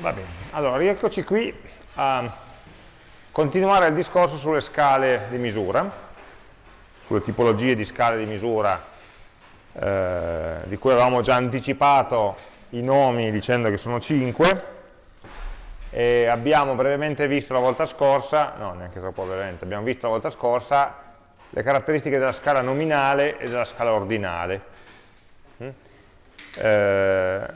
Va bene, allora rieccoci qui a continuare il discorso sulle scale di misura, sulle tipologie di scale di misura eh, di cui avevamo già anticipato i nomi dicendo che sono 5 e abbiamo brevemente visto la volta scorsa, no neanche troppo brevemente, abbiamo visto la volta scorsa le caratteristiche della scala nominale e della scala ordinale. Mm? Eh,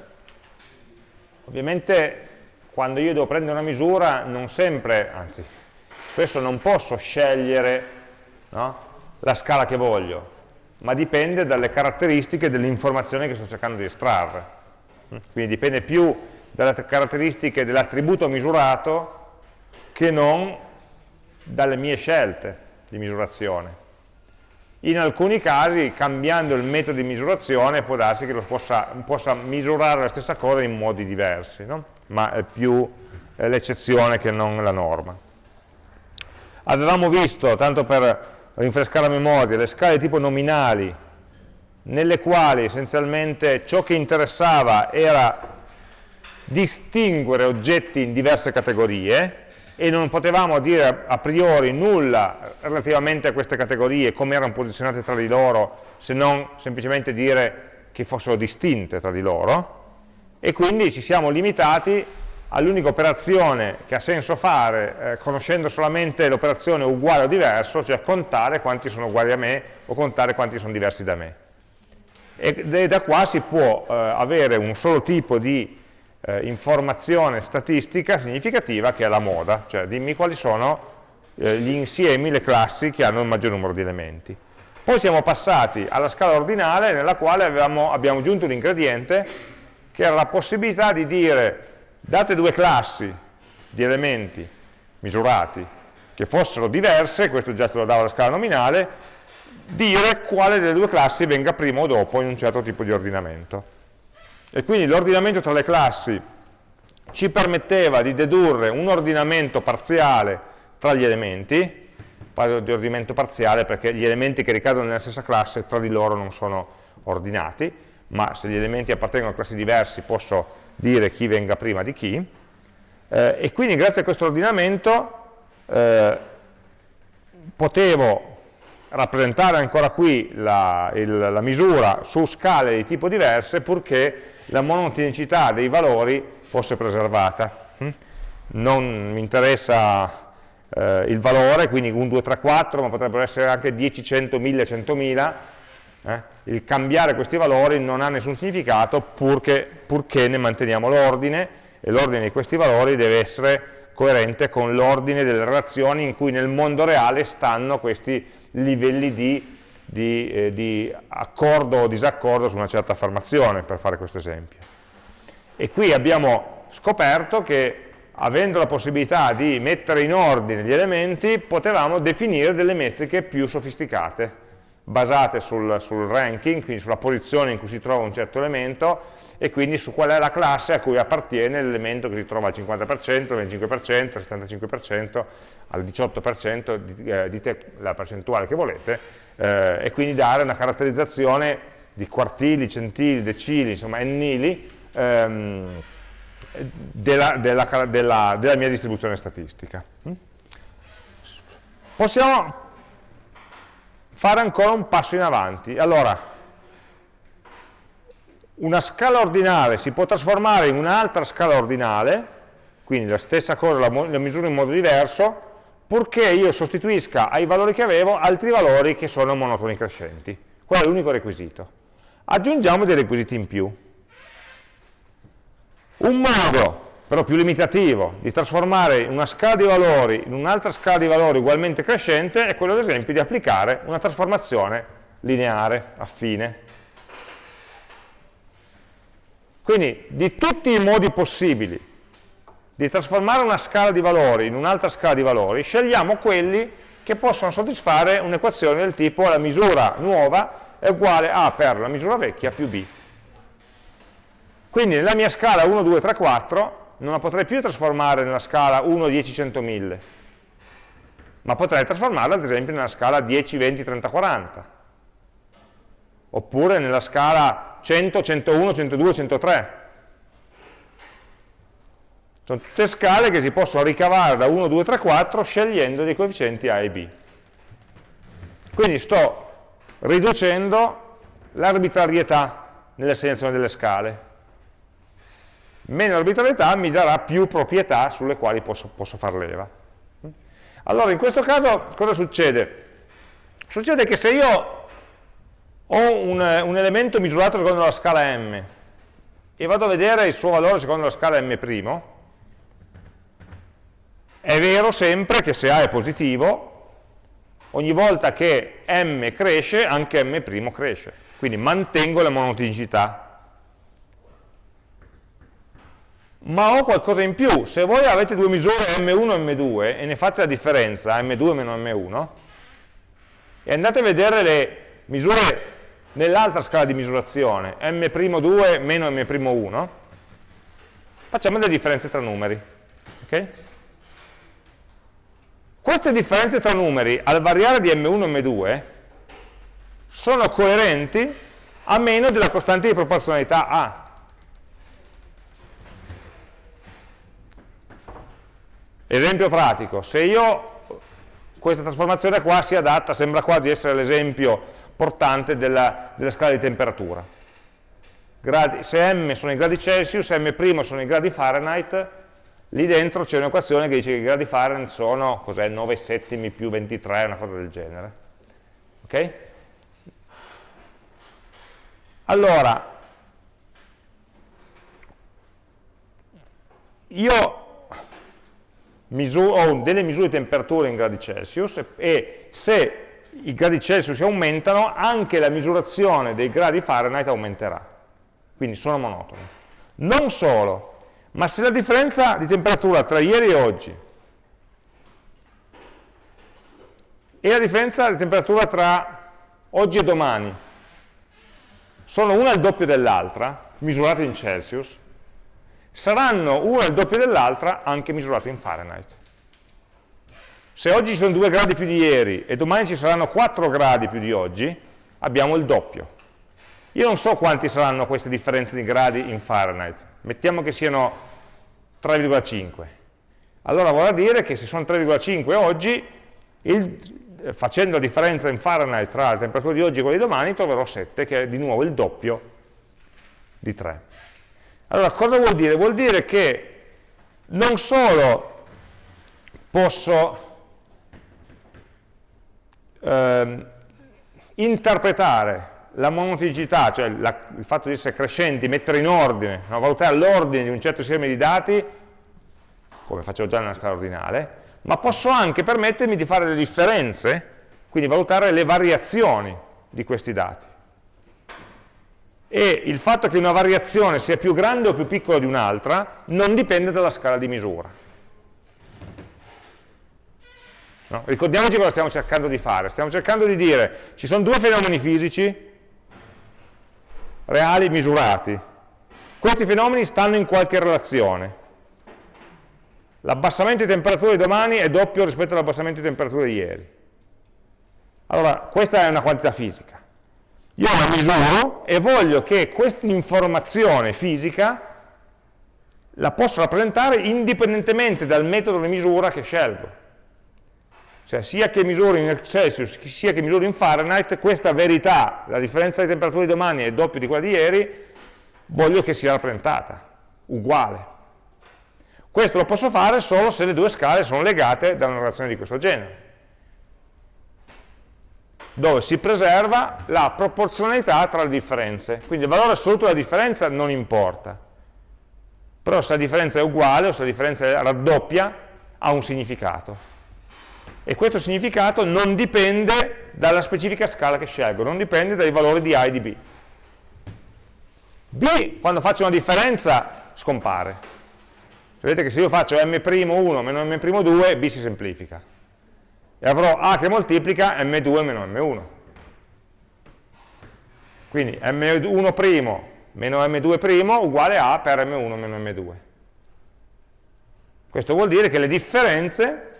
ovviamente quando io devo prendere una misura non sempre, anzi spesso non posso scegliere no, la scala che voglio, ma dipende dalle caratteristiche dell'informazione che sto cercando di estrarre. Quindi dipende più dalle caratteristiche dell'attributo misurato che non dalle mie scelte di misurazione. In alcuni casi, cambiando il metodo di misurazione, può darsi che possa, possa misurare la stessa cosa in modi diversi. No? ma è più l'eccezione che non la norma. Avevamo visto, tanto per rinfrescare la memoria, le scale tipo nominali, nelle quali essenzialmente ciò che interessava era distinguere oggetti in diverse categorie e non potevamo dire a priori nulla relativamente a queste categorie, come erano posizionate tra di loro, se non semplicemente dire che fossero distinte tra di loro, e quindi ci siamo limitati all'unica operazione che ha senso fare eh, conoscendo solamente l'operazione uguale o diverso, cioè contare quanti sono uguali a me o contare quanti sono diversi da me. E da qua si può eh, avere un solo tipo di eh, informazione statistica significativa che è la moda, cioè dimmi quali sono eh, gli insiemi, le classi che hanno il maggior numero di elementi. Poi siamo passati alla scala ordinale nella quale avevamo, abbiamo aggiunto un ingrediente che era la possibilità di dire, date due classi di elementi misurati che fossero diverse, questo già te lo dava la scala nominale, dire quale delle due classi venga prima o dopo in un certo tipo di ordinamento. E quindi l'ordinamento tra le classi ci permetteva di dedurre un ordinamento parziale tra gli elementi, parlo di ordinamento parziale perché gli elementi che ricadono nella stessa classe tra di loro non sono ordinati, ma se gli elementi appartengono a classi diversi posso dire chi venga prima di chi, eh, e quindi grazie a questo ordinamento eh, potevo rappresentare ancora qui la, il, la, misura su scale di tipo diverse purché la monotonicità dei valori fosse preservata. Hm? Non mi interessa eh, il valore, quindi 1, 2, 3, 4, ma potrebbero essere anche 10, 100, 1000, 100.000, eh? Il cambiare questi valori non ha nessun significato purché, purché ne manteniamo l'ordine e l'ordine di questi valori deve essere coerente con l'ordine delle relazioni in cui nel mondo reale stanno questi livelli di, di, eh, di accordo o disaccordo su una certa affermazione, per fare questo esempio. E qui abbiamo scoperto che avendo la possibilità di mettere in ordine gli elementi, potevamo definire delle metriche più sofisticate basate sul, sul, ranking, quindi sulla posizione in cui si trova un certo elemento e quindi su qual è la classe a cui appartiene l'elemento che si trova al 50%, al 25%, al 75%, al 18%, eh, dite la percentuale che volete, eh, e quindi dare una caratterizzazione di quartili, centili, decili, insomma ennili, ehm, della, della, della, della mia distribuzione statistica. Mm? Possiamo fare ancora un passo in avanti. Allora, una scala ordinale si può trasformare in un'altra scala ordinale, quindi la stessa cosa la, la misuro in modo diverso, purché io sostituisca ai valori che avevo altri valori che sono monotoni crescenti. Quello è l'unico requisito. Aggiungiamo dei requisiti in più. Un modo però più limitativo, di trasformare una scala di valori in un'altra scala di valori ugualmente crescente è quello ad esempio di applicare una trasformazione lineare, affine. Quindi di tutti i modi possibili di trasformare una scala di valori in un'altra scala di valori, scegliamo quelli che possono soddisfare un'equazione del tipo la misura nuova è uguale a per la misura vecchia più b. Quindi nella mia scala 1, 2, 3, 4 non la potrei più trasformare nella scala 1, 10, 100, 1000, ma potrei trasformarla ad esempio nella scala 10, 20, 30, 40, oppure nella scala 100, 101, 102, 103. Sono tutte scale che si possono ricavare da 1, 2, 3, 4 scegliendo dei coefficienti A e B. Quindi sto riducendo l'arbitrarietà nell'assegnazione delle scale. Meno arbitrarietà mi darà più proprietà sulle quali posso, posso far leva. Allora, in questo caso cosa succede? Succede che se io ho un, un elemento misurato secondo la scala m e vado a vedere il suo valore secondo la scala m', è vero sempre che se A è positivo, ogni volta che m cresce, anche m' cresce. Quindi mantengo la monotonicità. Ma ho qualcosa in più. Se voi avete due misure m1 e m2 e ne fate la differenza, m2 meno m1, e andate a vedere le misure nell'altra scala di misurazione, m'2 meno m'1, facciamo delle differenze tra numeri. Okay? Queste differenze tra numeri al variare di m1 e m2 sono coerenti a meno della costante di proporzionalità A. Esempio pratico, se io questa trasformazione qua si adatta, sembra quasi essere l'esempio portante della, della, scala di temperatura. Gradi, se m sono i gradi Celsius, m' sono i gradi Fahrenheit, lì dentro c'è un'equazione che dice che i gradi Fahrenheit sono 9 settimi più 23, una cosa del genere. Ok? Allora, io ho delle misure di temperatura in gradi Celsius e se i gradi Celsius aumentano, anche la misurazione dei gradi Fahrenheit aumenterà. Quindi sono monotoni. Non solo, ma se la differenza di temperatura tra ieri e oggi e la differenza di temperatura tra oggi e domani sono una il doppio dell'altra, misurate in Celsius, saranno una il doppio dell'altra anche misurate in Fahrenheit. Se oggi ci sono 2 gradi più di ieri e domani ci saranno 4 gradi più di oggi, abbiamo il doppio. Io non so quanti saranno queste differenze di gradi in Fahrenheit, mettiamo che siano 3,5. Allora vorrà dire che se sono 3,5 oggi, il, facendo la differenza in Fahrenheit tra la temperatura di oggi e quella di domani, troverò 7, che è di nuovo il doppio di 3. Allora, cosa vuol dire? Vuol dire che non solo posso ehm, interpretare la monoticità, cioè la, il fatto di essere crescenti, mettere in ordine, no? valutare l'ordine di un certo sistema di dati, come facevo già nella scala ordinale, ma posso anche permettermi di fare le differenze, quindi valutare le variazioni di questi dati. E il fatto che una variazione sia più grande o più piccola di un'altra non dipende dalla scala di misura. No? Ricordiamoci cosa stiamo cercando di fare. Stiamo cercando di dire, ci sono due fenomeni fisici, reali misurati. Questi fenomeni stanno in qualche relazione. L'abbassamento di temperatura di domani è doppio rispetto all'abbassamento di temperatura di ieri. Allora, questa è una quantità fisica. Io la misuro e voglio che questa informazione fisica la posso rappresentare indipendentemente dal metodo di misura che scelgo. Cioè sia che misuri in Celsius sia che misuri in Fahrenheit, questa verità, la differenza di temperatura di domani è doppia di quella di ieri, voglio che sia rappresentata, uguale. Questo lo posso fare solo se le due scale sono legate da una relazione di questo genere, dove si preserva la proporzionalità tra le differenze. Quindi il valore assoluto della differenza non importa, però se la differenza è uguale o se la differenza raddoppia, ha un significato e questo significato non dipende dalla specifica scala che scelgo, non dipende dai valori di A e di B. B, quando faccio una differenza, scompare. Vedete che se io faccio m'1 meno m'2, B si semplifica. E avrò A che moltiplica m2 meno m1. Quindi m1' meno m2' uguale a per m1 meno m2. Questo vuol dire che le differenze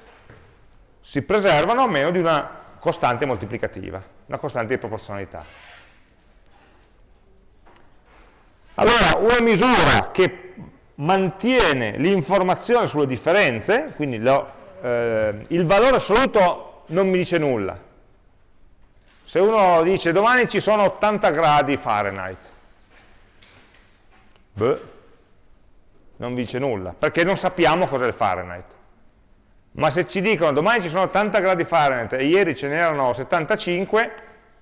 si preservano a meno di una costante moltiplicativa, una costante di proporzionalità. Allora, una misura che mantiene l'informazione sulle differenze, quindi lo, eh, il valore assoluto non mi dice nulla. Se uno dice domani ci sono 80 gradi Fahrenheit, beh, non vi dice nulla, perché non sappiamo cos'è il Fahrenheit. Ma se ci dicono domani ci sono 80 gradi Fahrenheit e ieri ce n'erano 75,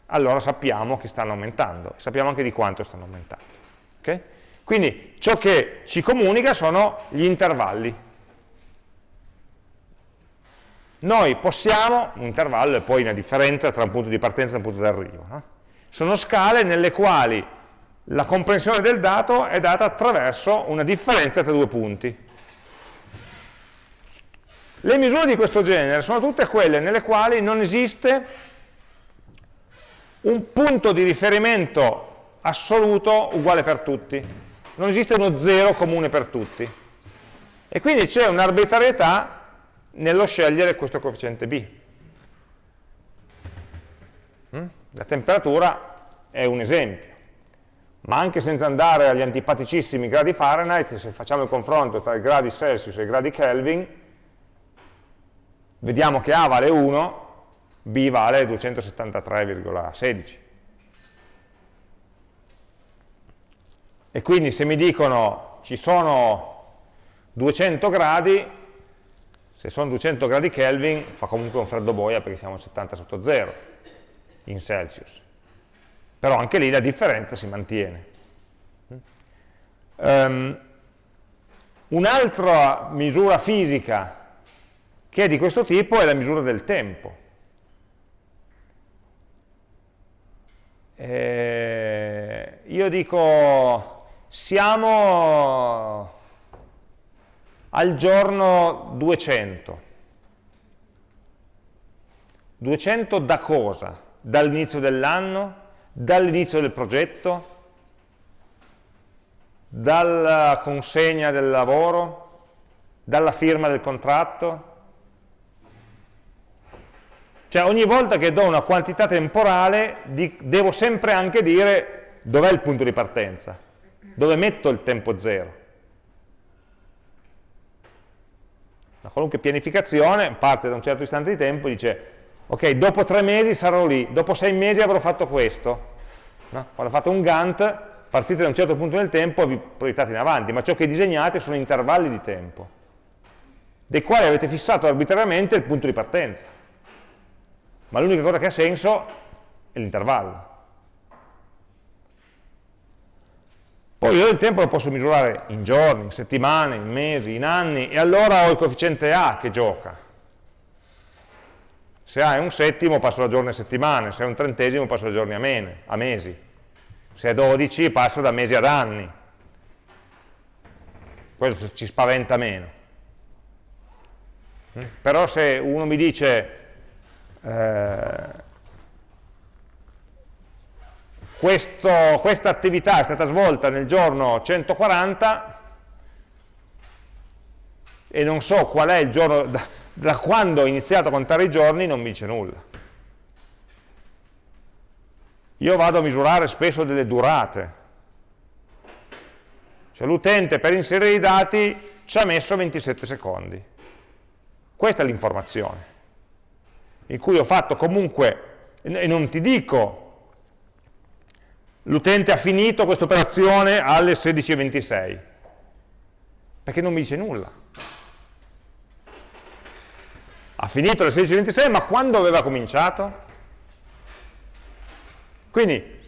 allora sappiamo che stanno aumentando, sappiamo anche di quanto stanno aumentando. Okay? Quindi ciò che ci comunica sono gli intervalli. Noi possiamo, un intervallo è poi una differenza tra un punto di partenza e un punto di arrivo. No? Sono scale nelle quali la comprensione del dato è data attraverso una differenza tra due punti. Le misure di questo genere sono tutte quelle nelle quali non esiste un punto di riferimento assoluto uguale per tutti. Non esiste uno zero comune per tutti. E quindi c'è un'arbitrarietà nello scegliere questo coefficiente b. Mm? La temperatura è un esempio, ma anche senza andare agli antipaticissimi gradi Fahrenheit, se facciamo il confronto tra i gradi Celsius e i gradi Kelvin, vediamo che A vale 1, B vale 273,16. E quindi se mi dicono ci sono 200 gradi, se sono 200 gradi Kelvin fa comunque un freddo boia perché siamo a 70 sotto 0 in Celsius. Però anche lì la differenza si mantiene. Um, Un'altra misura fisica che è di questo tipo è la misura del tempo. Eh, io dico, siamo al giorno 200. 200 da cosa? Dall'inizio dell'anno? Dall'inizio del progetto? Dalla consegna del lavoro? Dalla firma del contratto? Cioè ogni volta che do una quantità temporale di, devo sempre anche dire dov'è il punto di partenza, dove metto il tempo zero. Una qualunque pianificazione parte da un certo istante di tempo e dice ok, dopo tre mesi sarò lì, dopo sei mesi avrò fatto questo. No? Quando fate un Gantt, partite da un certo punto nel tempo e vi proiettate in avanti, ma ciò che disegnate sono intervalli di tempo, dei quali avete fissato arbitrariamente il punto di partenza ma l'unica cosa che ha senso è l'intervallo. Poi io il tempo lo posso misurare in giorni, in settimane, in mesi, in anni, e allora ho il coefficiente A che gioca. Se A è un settimo passo da giorni a settimane, se è un trentesimo passo da giorni a, mene, a mesi, se è 12 passo da mesi ad anni. Questo ci spaventa meno. Però se uno mi dice eh, questa attività è stata svolta nel giorno 140 e non so qual è il giorno, da, da quando ho iniziato a contare i giorni non mi dice nulla. Io vado a misurare spesso delle durate. Cioè l'utente per inserire i dati ci ha messo 27 secondi. Questa è l'informazione in cui ho fatto comunque, e non ti dico, l'utente ha finito questa operazione alle 16.26, perché non mi dice nulla. Ha finito alle 16.26, ma quando aveva cominciato? Quindi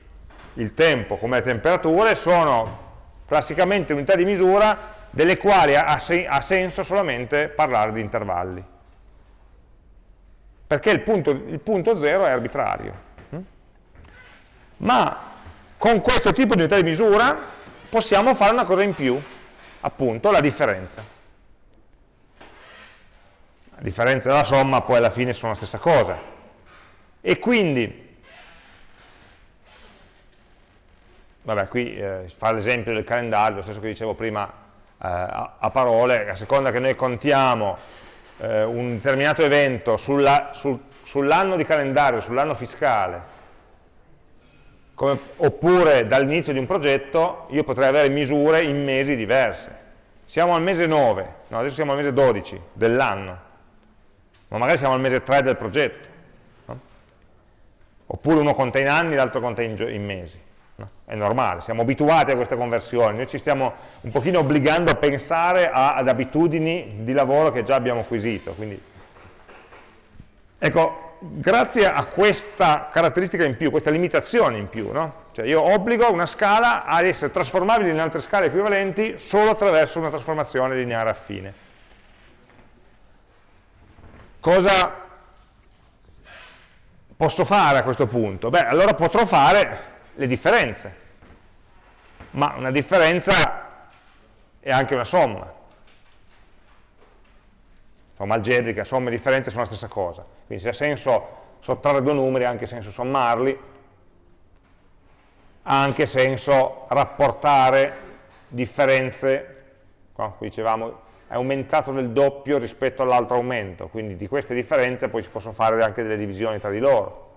il tempo come le temperature sono classicamente unità di misura delle quali ha, senso solamente parlare di intervalli perché il punto, il punto zero è arbitrario. Mm? Ma con questo tipo di unità di misura possiamo fare una cosa in più, appunto la differenza. La differenza e la somma poi alla fine sono la stessa cosa. E quindi, vabbè qui eh, fa l'esempio del calendario, lo stesso che dicevo prima eh, a, a parole, a seconda che noi contiamo eh, un determinato evento sull'anno sul, sull di calendario, sull'anno fiscale, come, oppure dall'inizio di un progetto, io potrei avere misure in mesi diverse. siamo al mese 9, no, adesso siamo al mese 12 dell'anno, ma magari siamo al mese 3 del progetto, no? oppure uno conta in anni, l'altro conta in, in mesi. È normale, siamo abituati a queste conversioni, noi ci stiamo un pochino obbligando a pensare a, ad abitudini di lavoro che già abbiamo acquisito. Quindi, ecco, grazie a questa caratteristica in più, questa limitazione in più, no? cioè io obbligo una scala ad essere trasformabile in altre scale equivalenti solo attraverso una trasformazione lineare affine. Cosa posso fare a questo punto? Beh, allora potrò fare le differenze, ma una differenza è anche una somma. Somma algebrica, somme e differenze sono la stessa cosa, quindi se ha senso sottrarre due numeri ha anche senso sommarli, ha anche senso rapportare differenze, qua dicevamo è aumentato del doppio rispetto all'altro aumento, quindi di queste differenze poi si possono fare anche delle divisioni tra di loro.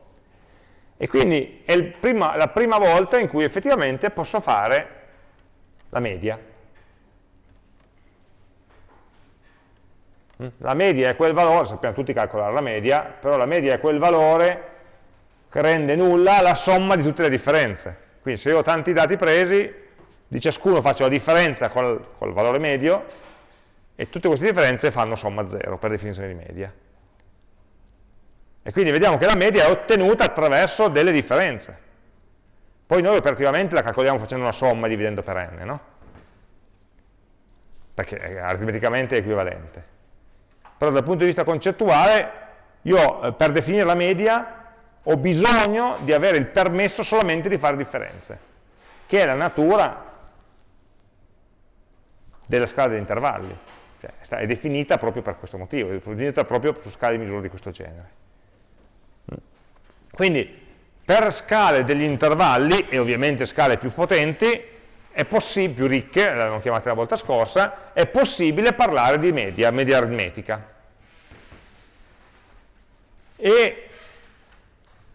E quindi è prima, la prima volta in cui effettivamente posso fare la media. Mm? La media è quel valore, sappiamo tutti calcolare la media, però la media è quel valore che rende nulla la somma di tutte le differenze. Quindi se io ho tanti dati presi, di ciascuno faccio la differenza col, col valore medio e tutte queste differenze fanno somma zero per definizione di media. E quindi vediamo che la media è ottenuta attraverso delle differenze. Poi noi operativamente la calcoliamo facendo una somma e dividendo per n, no? Perché è aritmeticamente equivalente. Però dal punto di vista concettuale, io eh, per definire la media ho bisogno di avere il permesso solamente di fare differenze, che è la natura della scala degli intervalli. Cioè, è definita proprio per questo motivo, è definita proprio su scale di misura di questo genere. Quindi per scale degli intervalli, e ovviamente scale più potenti, più ricche, l'abbiamo chiamate la volta scorsa, è possibile parlare di media, media aritmetica. E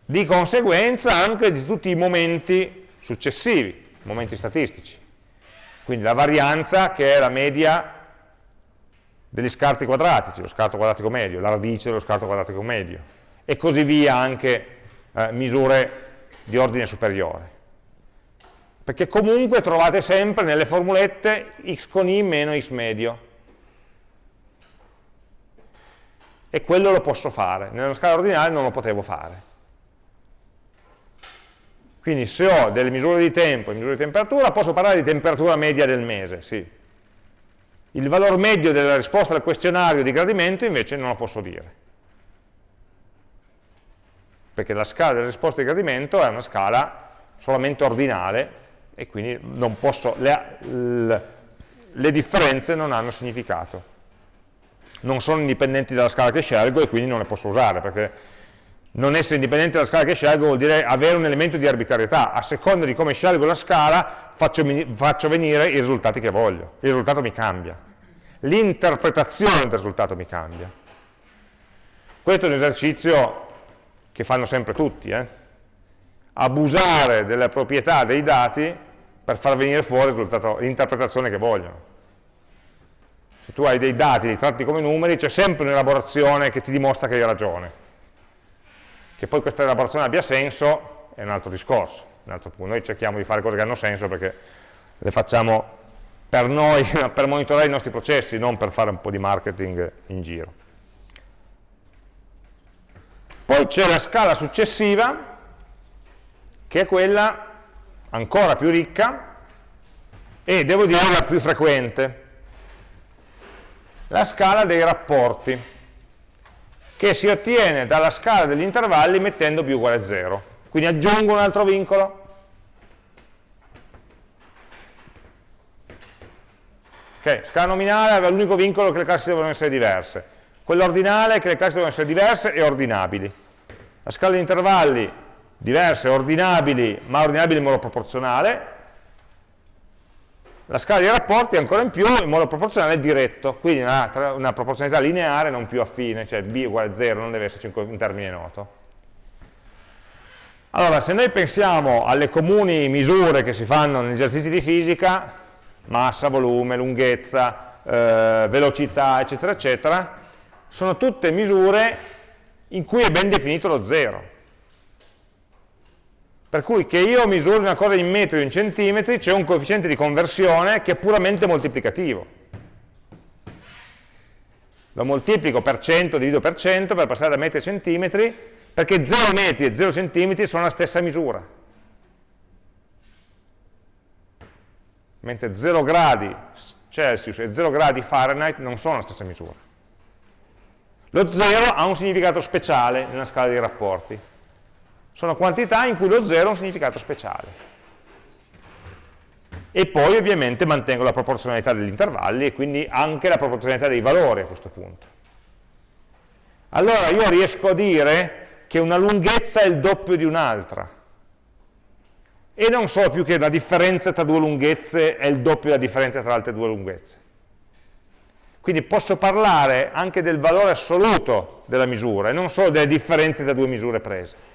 di conseguenza anche di tutti i momenti successivi, momenti statistici. Quindi la varianza che è la media degli scarti quadratici, lo scarto quadratico medio, la radice dello scarto quadratico medio, e così via anche eh, misure di ordine superiore. Perché comunque trovate sempre nelle formulette x con i meno x medio. E quello lo posso fare, nella scala ordinale non lo potevo fare. Quindi se ho delle misure di tempo e misure di temperatura, posso parlare di temperatura media del mese, sì. Il valore medio della risposta al questionario di gradimento invece non lo posso dire perché la scala delle risposte di gradimento è una scala solamente ordinale e quindi posso, le, le, differenze non hanno significato. Non sono indipendenti dalla scala che scelgo e quindi non le posso usare, perché non essere indipendente dalla scala che scelgo vuol dire avere un elemento di arbitrarietà, a seconda di come scelgo la scala faccio, faccio venire i risultati che voglio, il risultato mi cambia, l'interpretazione del risultato mi cambia. Questo è un esercizio che fanno sempre tutti, eh? abusare delle proprietà dei dati per far venire fuori l'interpretazione che vogliono. Se tu hai dei dati, li tratti come numeri, c'è sempre un'elaborazione che ti dimostra che hai ragione. Che poi questa elaborazione abbia senso è un altro discorso, un altro punto. Noi cerchiamo di fare cose che hanno senso perché le facciamo per noi, per monitorare i nostri processi, non per fare un po' di marketing in giro. Poi c'è la scala successiva, che è quella ancora più ricca, e devo dire la più frequente, la scala dei rapporti, che si ottiene dalla scala degli intervalli mettendo più uguale a 0. Quindi aggiungo un altro vincolo, Ok, scala nominale aveva l'unico vincolo che le classi devono essere diverse. Quello ordinale è che le classi devono essere diverse e ordinabili. La scala di intervalli diverse, ordinabili, ma ordinabili in modo proporzionale. La scala di rapporti ancora in più in modo proporzionale diretto, quindi una, una proporzionalità lineare non più affine, cioè b uguale a 0, non deve esserci un termine noto. Allora, se noi pensiamo alle comuni misure che si fanno negli esercizi di fisica, massa, volume, lunghezza, eh, velocità, eccetera, eccetera, sono tutte misure in cui è ben definito lo zero. Per cui che io misuri una cosa in metri o in centimetri, c'è un coefficiente di conversione che è puramente moltiplicativo. Lo moltiplico per 100, divido per 100 per passare da metri a centimetri, perché 0 metri e 0 centimetri sono la stessa misura. Mentre 0 gradi Celsius e 0 gradi Fahrenheit non sono la stessa misura. Lo 0 ha un significato speciale nella scala dei rapporti sono quantità in cui lo 0 ha un significato speciale. E poi ovviamente mantengo la proporzionalità degli intervalli e quindi anche la proporzionalità dei valori a questo punto. Allora io riesco a dire che una lunghezza è il doppio di un'altra. E non so più che la differenza tra due lunghezze è il doppio della differenza tra altre due lunghezze. Quindi posso parlare anche del valore assoluto della misura e non solo delle differenze tra due misure prese.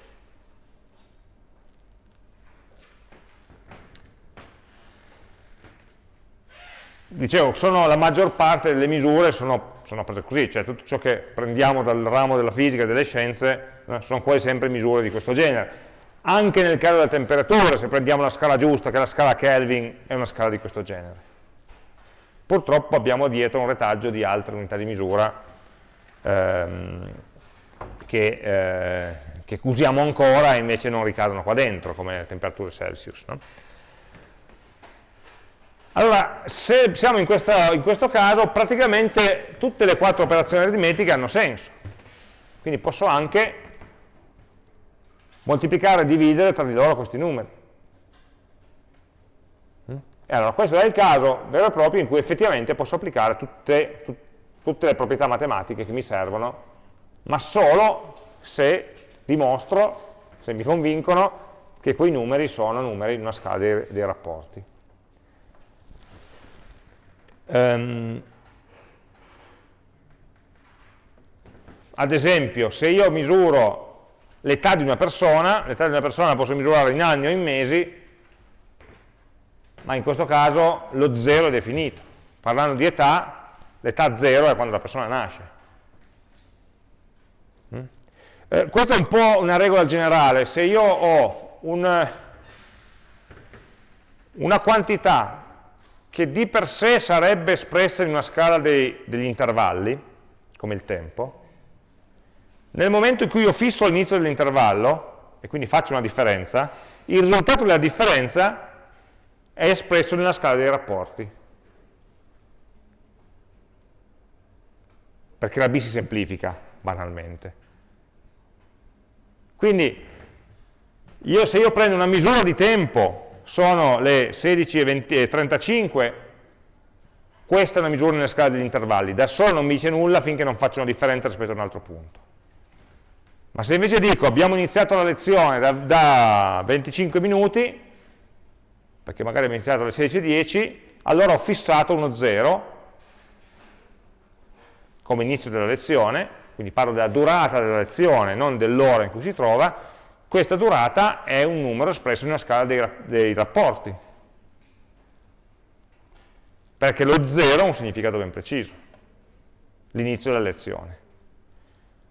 dicevo, la maggior parte delle misure sono, sono, prese così, cioè tutto ciò che prendiamo dal ramo della fisica e delle scienze eh, sono quasi sempre misure di questo genere. Anche nel caso della temperatura, se prendiamo la scala giusta, che è la scala Kelvin, è una scala di questo genere. Purtroppo abbiamo dietro un retaggio di altre unità di misura ehm, che, eh, che, usiamo ancora e invece non ricadono qua dentro, come temperature Celsius. No? Allora, se siamo in, questa, in, questo caso, praticamente tutte le quattro operazioni aritmetiche hanno senso. Quindi posso anche moltiplicare e dividere tra di loro questi numeri. E allora questo è il caso vero e proprio in cui effettivamente posso applicare tutte, tut, tutte le proprietà matematiche che mi servono, ma solo se dimostro, se mi convincono, che quei numeri sono numeri in una scala dei, dei rapporti. Um, ad esempio, se io misuro l'età di una persona, l'età di una persona la posso misurare in anni o in mesi, ma in questo caso lo zero è definito. Parlando di età, l'età zero è quando la persona nasce. Mm? Eh, questa è un po' una regola generale, se io ho un, una quantità che di per sé sarebbe espressa in una scala dei, degli intervalli, come il tempo, nel momento in cui io fisso l'inizio dell'intervallo, e quindi faccio una differenza, il risultato della differenza è espresso nella scala dei rapporti. Perché la B si semplifica, banalmente. Quindi, io, se io prendo una misura di tempo sono le 16.35, questa è una misura nella scala degli intervalli, da solo non mi dice nulla finché non faccio una differenza rispetto a un altro punto. Ma se invece dico abbiamo iniziato la lezione da, da 25 minuti, perché magari abbiamo iniziato alle 16.10, allora ho fissato uno 0 come inizio della lezione, quindi parlo della durata della lezione, non dell'ora in cui si trova, questa durata è un numero espresso in una scala dei, dei rapporti, perché lo 0 ha un significato ben preciso, l'inizio della lezione.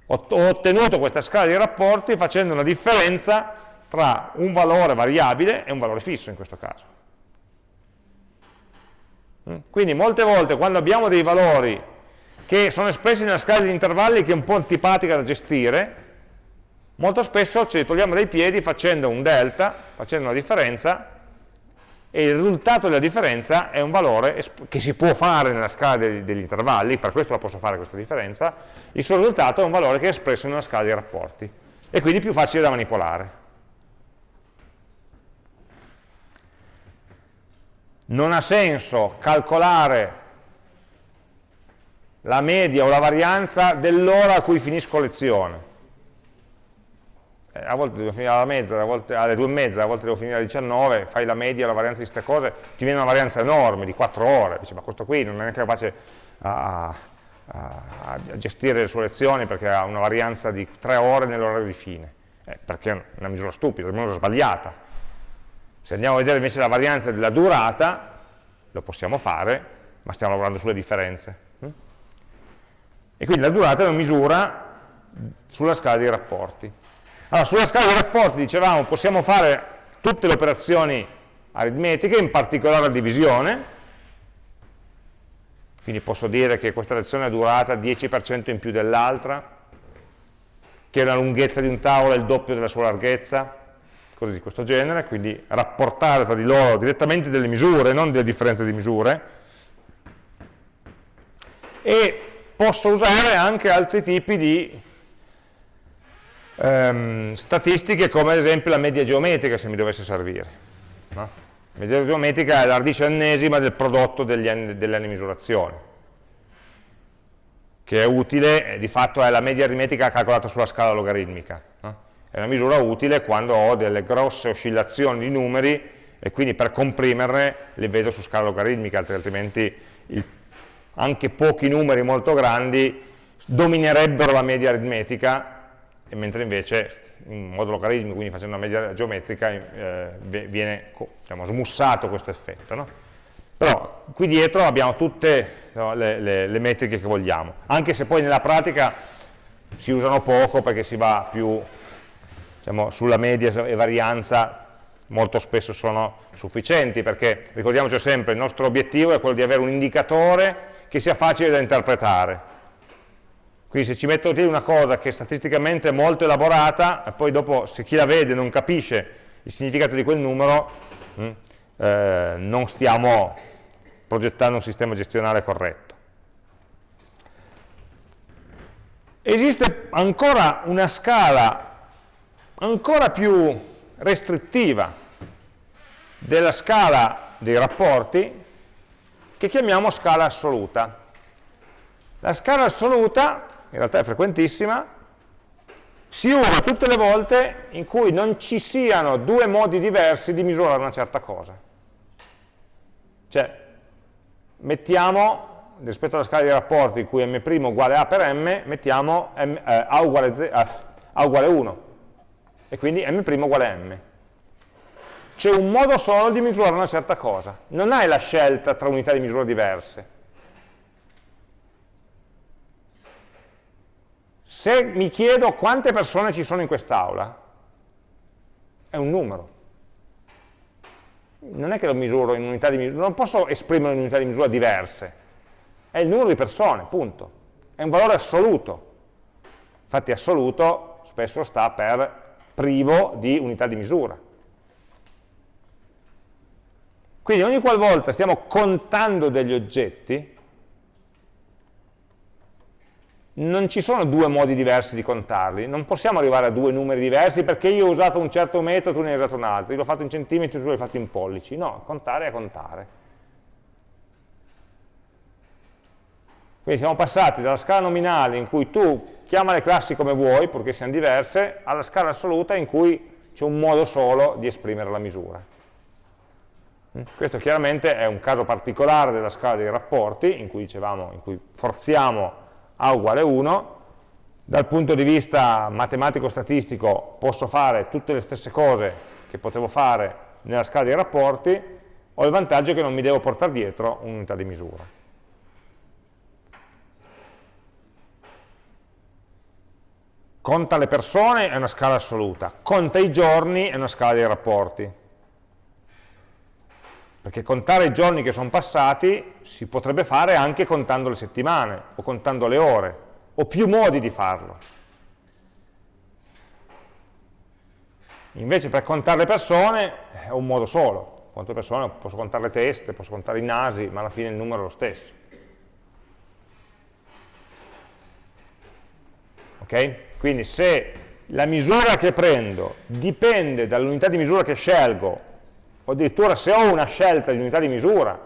Ho, ho ottenuto questa scala dei rapporti facendo una differenza tra un valore variabile e un valore fisso in questo caso. Mm? Quindi molte volte quando abbiamo dei valori che sono espressi nella scala di intervalli che è un po' antipatica da gestire, Molto spesso ci togliamo dai piedi facendo un delta, facendo una differenza, e il risultato della differenza è un valore che si può fare nella scala degli, degli intervalli, per questo la posso fare questa differenza, il suo risultato è un valore che è espresso in una scala di rapporti, e quindi più facile da manipolare. Non ha senso calcolare la media o la varianza dell'ora a cui finisco lezione, eh, a volte devo finire alla mezza, volte, alle due e mezza, a volte devo finire alle 19, fai la media, la varianza di queste cose, ti viene una varianza enorme di 4 ore, dici ma questo qui non è neanche capace a, a, a gestire le sue lezioni perché ha una varianza di 3 ore nell'orario di fine, eh, perché è una misura stupida, una misura sbagliata. Se andiamo a vedere invece la varianza della durata, lo possiamo fare, ma stiamo lavorando sulle differenze. E quindi la durata è una misura sulla scala dei rapporti. Allora, sulla scala dei rapporti, dicevamo, possiamo fare tutte le operazioni aritmetiche, in particolare la divisione, quindi posso dire che questa lezione è durata 10% in più dell'altra, che la lunghezza di un tavolo è il doppio della sua larghezza, cose di questo genere, quindi rapportare tra di loro direttamente delle misure, non delle differenze di misure, e posso usare anche altri tipi di ehm, statistiche come ad esempio la media geometrica se mi dovesse servire. No? La media geometrica è la radice ennesima del prodotto degli anni, delle anni misurazione, che è utile, di fatto è la media aritmetica calcolata sulla scala logaritmica. No? È una misura utile quando ho delle grosse oscillazioni di numeri e quindi per comprimerle le vedo su scala logaritmica, altrimenti il anche pochi numeri molto grandi dominerebbero la media aritmetica, mentre invece in modo logaritmico, quindi facendo una media geometrica, eh, viene diciamo, smussato questo effetto. No? Però qui dietro abbiamo tutte no, le, le, le, metriche che vogliamo, anche se poi nella pratica si usano poco perché si va più diciamo, sulla media e varianza molto spesso sono sufficienti, perché ricordiamoci sempre, il nostro obiettivo è quello di avere un indicatore che sia facile da interpretare. Quindi se ci metto lì una cosa che statisticamente è molto elaborata, e poi dopo se chi la vede non capisce il significato di quel numero, mh, mm, eh, non stiamo progettando un sistema gestionale corretto. Esiste ancora una scala ancora più restrittiva della scala dei rapporti che chiamiamo scala assoluta. La scala assoluta, in realtà è frequentissima, si usa tutte le volte in cui non ci siano due modi diversi di misurare una certa cosa. Cioè, mettiamo, rispetto alla scala di rapporti in cui m' uguale a per m, mettiamo m, eh, a, uguale, eh, a uguale 1, e quindi m' uguale a m c'è un modo solo di misurare una certa cosa, non hai la scelta tra unità di misura diverse. Se mi chiedo quante persone ci sono in quest'aula, è un numero. Non è che lo misuro in unità di misura, non posso esprimere in unità di misura diverse, è il numero di persone, punto. È un valore assoluto. Infatti assoluto spesso sta per privo di unità di misura. Quindi ogni qualvolta stiamo contando degli oggetti, non ci sono due modi diversi di contarli, non possiamo arrivare a due numeri diversi perché io ho usato un certo metodo, tu ne hai usato un altro, io l'ho fatto in centimetri, tu l'hai fatto in pollici, no, contare è contare. Quindi siamo passati dalla scala nominale in cui tu chiama le classi come vuoi, purché siano diverse, alla scala assoluta in cui c'è un modo solo di esprimere la misura. Questo chiaramente è un caso particolare della scala dei rapporti, in cui, dicevamo, in cui forziamo A uguale 1, dal punto di vista matematico-statistico posso fare tutte le stesse cose che potevo fare nella scala dei rapporti, ho il vantaggio che non mi devo portare dietro un'unità di misura. Conta le persone è una scala assoluta, conta i giorni è una scala dei rapporti perché contare i giorni che sono passati si potrebbe fare anche contando le settimane o contando le ore, o più modi di farlo. Invece per contare le persone è un modo solo, quante persone posso contare le teste, posso contare i nasi, ma alla fine il numero è lo stesso. Ok? Quindi se la misura che prendo dipende dall'unità di misura che scelgo o addirittura se ho una scelta di unità di misura,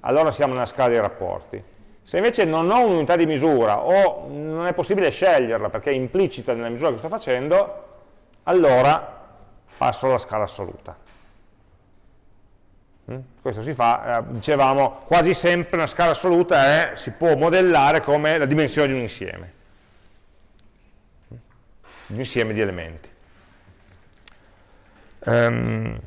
allora siamo nella scala dei rapporti. Se invece non ho un'unità di misura o non è possibile sceglierla perché è implicita nella misura che sto facendo, allora passo alla scala assoluta. Mm? Questo si fa, eh, dicevamo, quasi sempre una scala assoluta è, si può modellare come la dimensione di un insieme, un insieme di elementi. Um,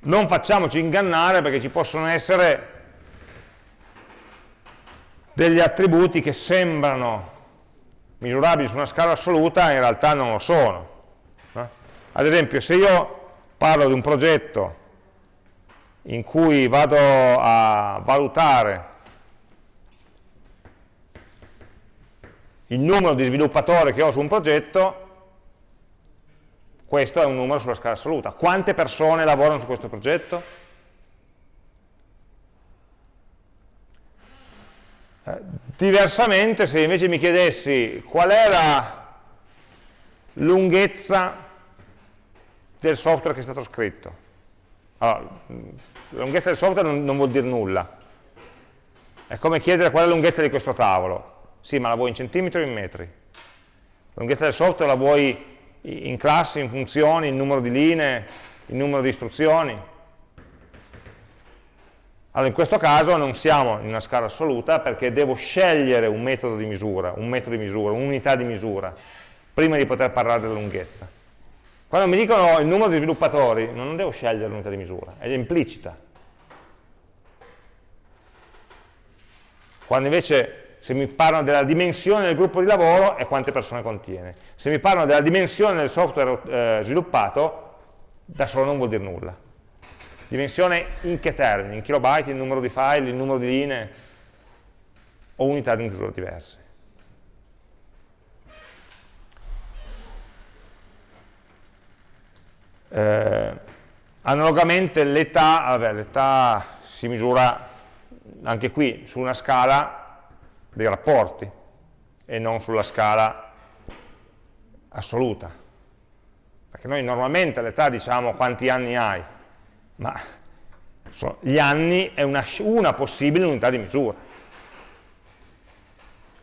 non facciamoci ingannare perché ci possono essere degli attributi che sembrano misurabili su una scala assoluta in realtà non lo sono. No? Ad esempio, se io parlo di un progetto in cui vado a valutare il numero di sviluppatori che ho su un progetto, questo è un numero sulla scala assoluta. Quante persone lavorano su questo progetto? Eh, diversamente, se invece mi chiedessi qual è la lunghezza del software che è stato scritto, allora, la lunghezza del software non, non vuol dire nulla, è come chiedere qual è la lunghezza di questo tavolo, sì, ma la vuoi in centimetri o in metri? La lunghezza del software la vuoi in classi, in funzioni, in numero di linee, in numero di istruzioni? Allora in questo caso non siamo in una scala assoluta perché devo scegliere un metodo di misura, un metodo di misura, un'unità di misura, prima di poter parlare della lunghezza. Quando mi dicono il numero di sviluppatori, non devo scegliere l'unità di misura, è implicita. Quando invece se mi parlano della dimensione del gruppo di lavoro è quante persone contiene. Se mi parlano della dimensione del software eh, sviluppato, da solo non vuol dire nulla. Dimensione in che termini? In kilobyte, il numero di file, il numero di linee o unità di misura diverse. Eh, analogamente l'età, l'età si misura anche qui su una scala dei rapporti e non sulla scala assoluta. Perché noi normalmente all'età diciamo quanti anni hai, ma gli anni è una, una possibile unità di misura.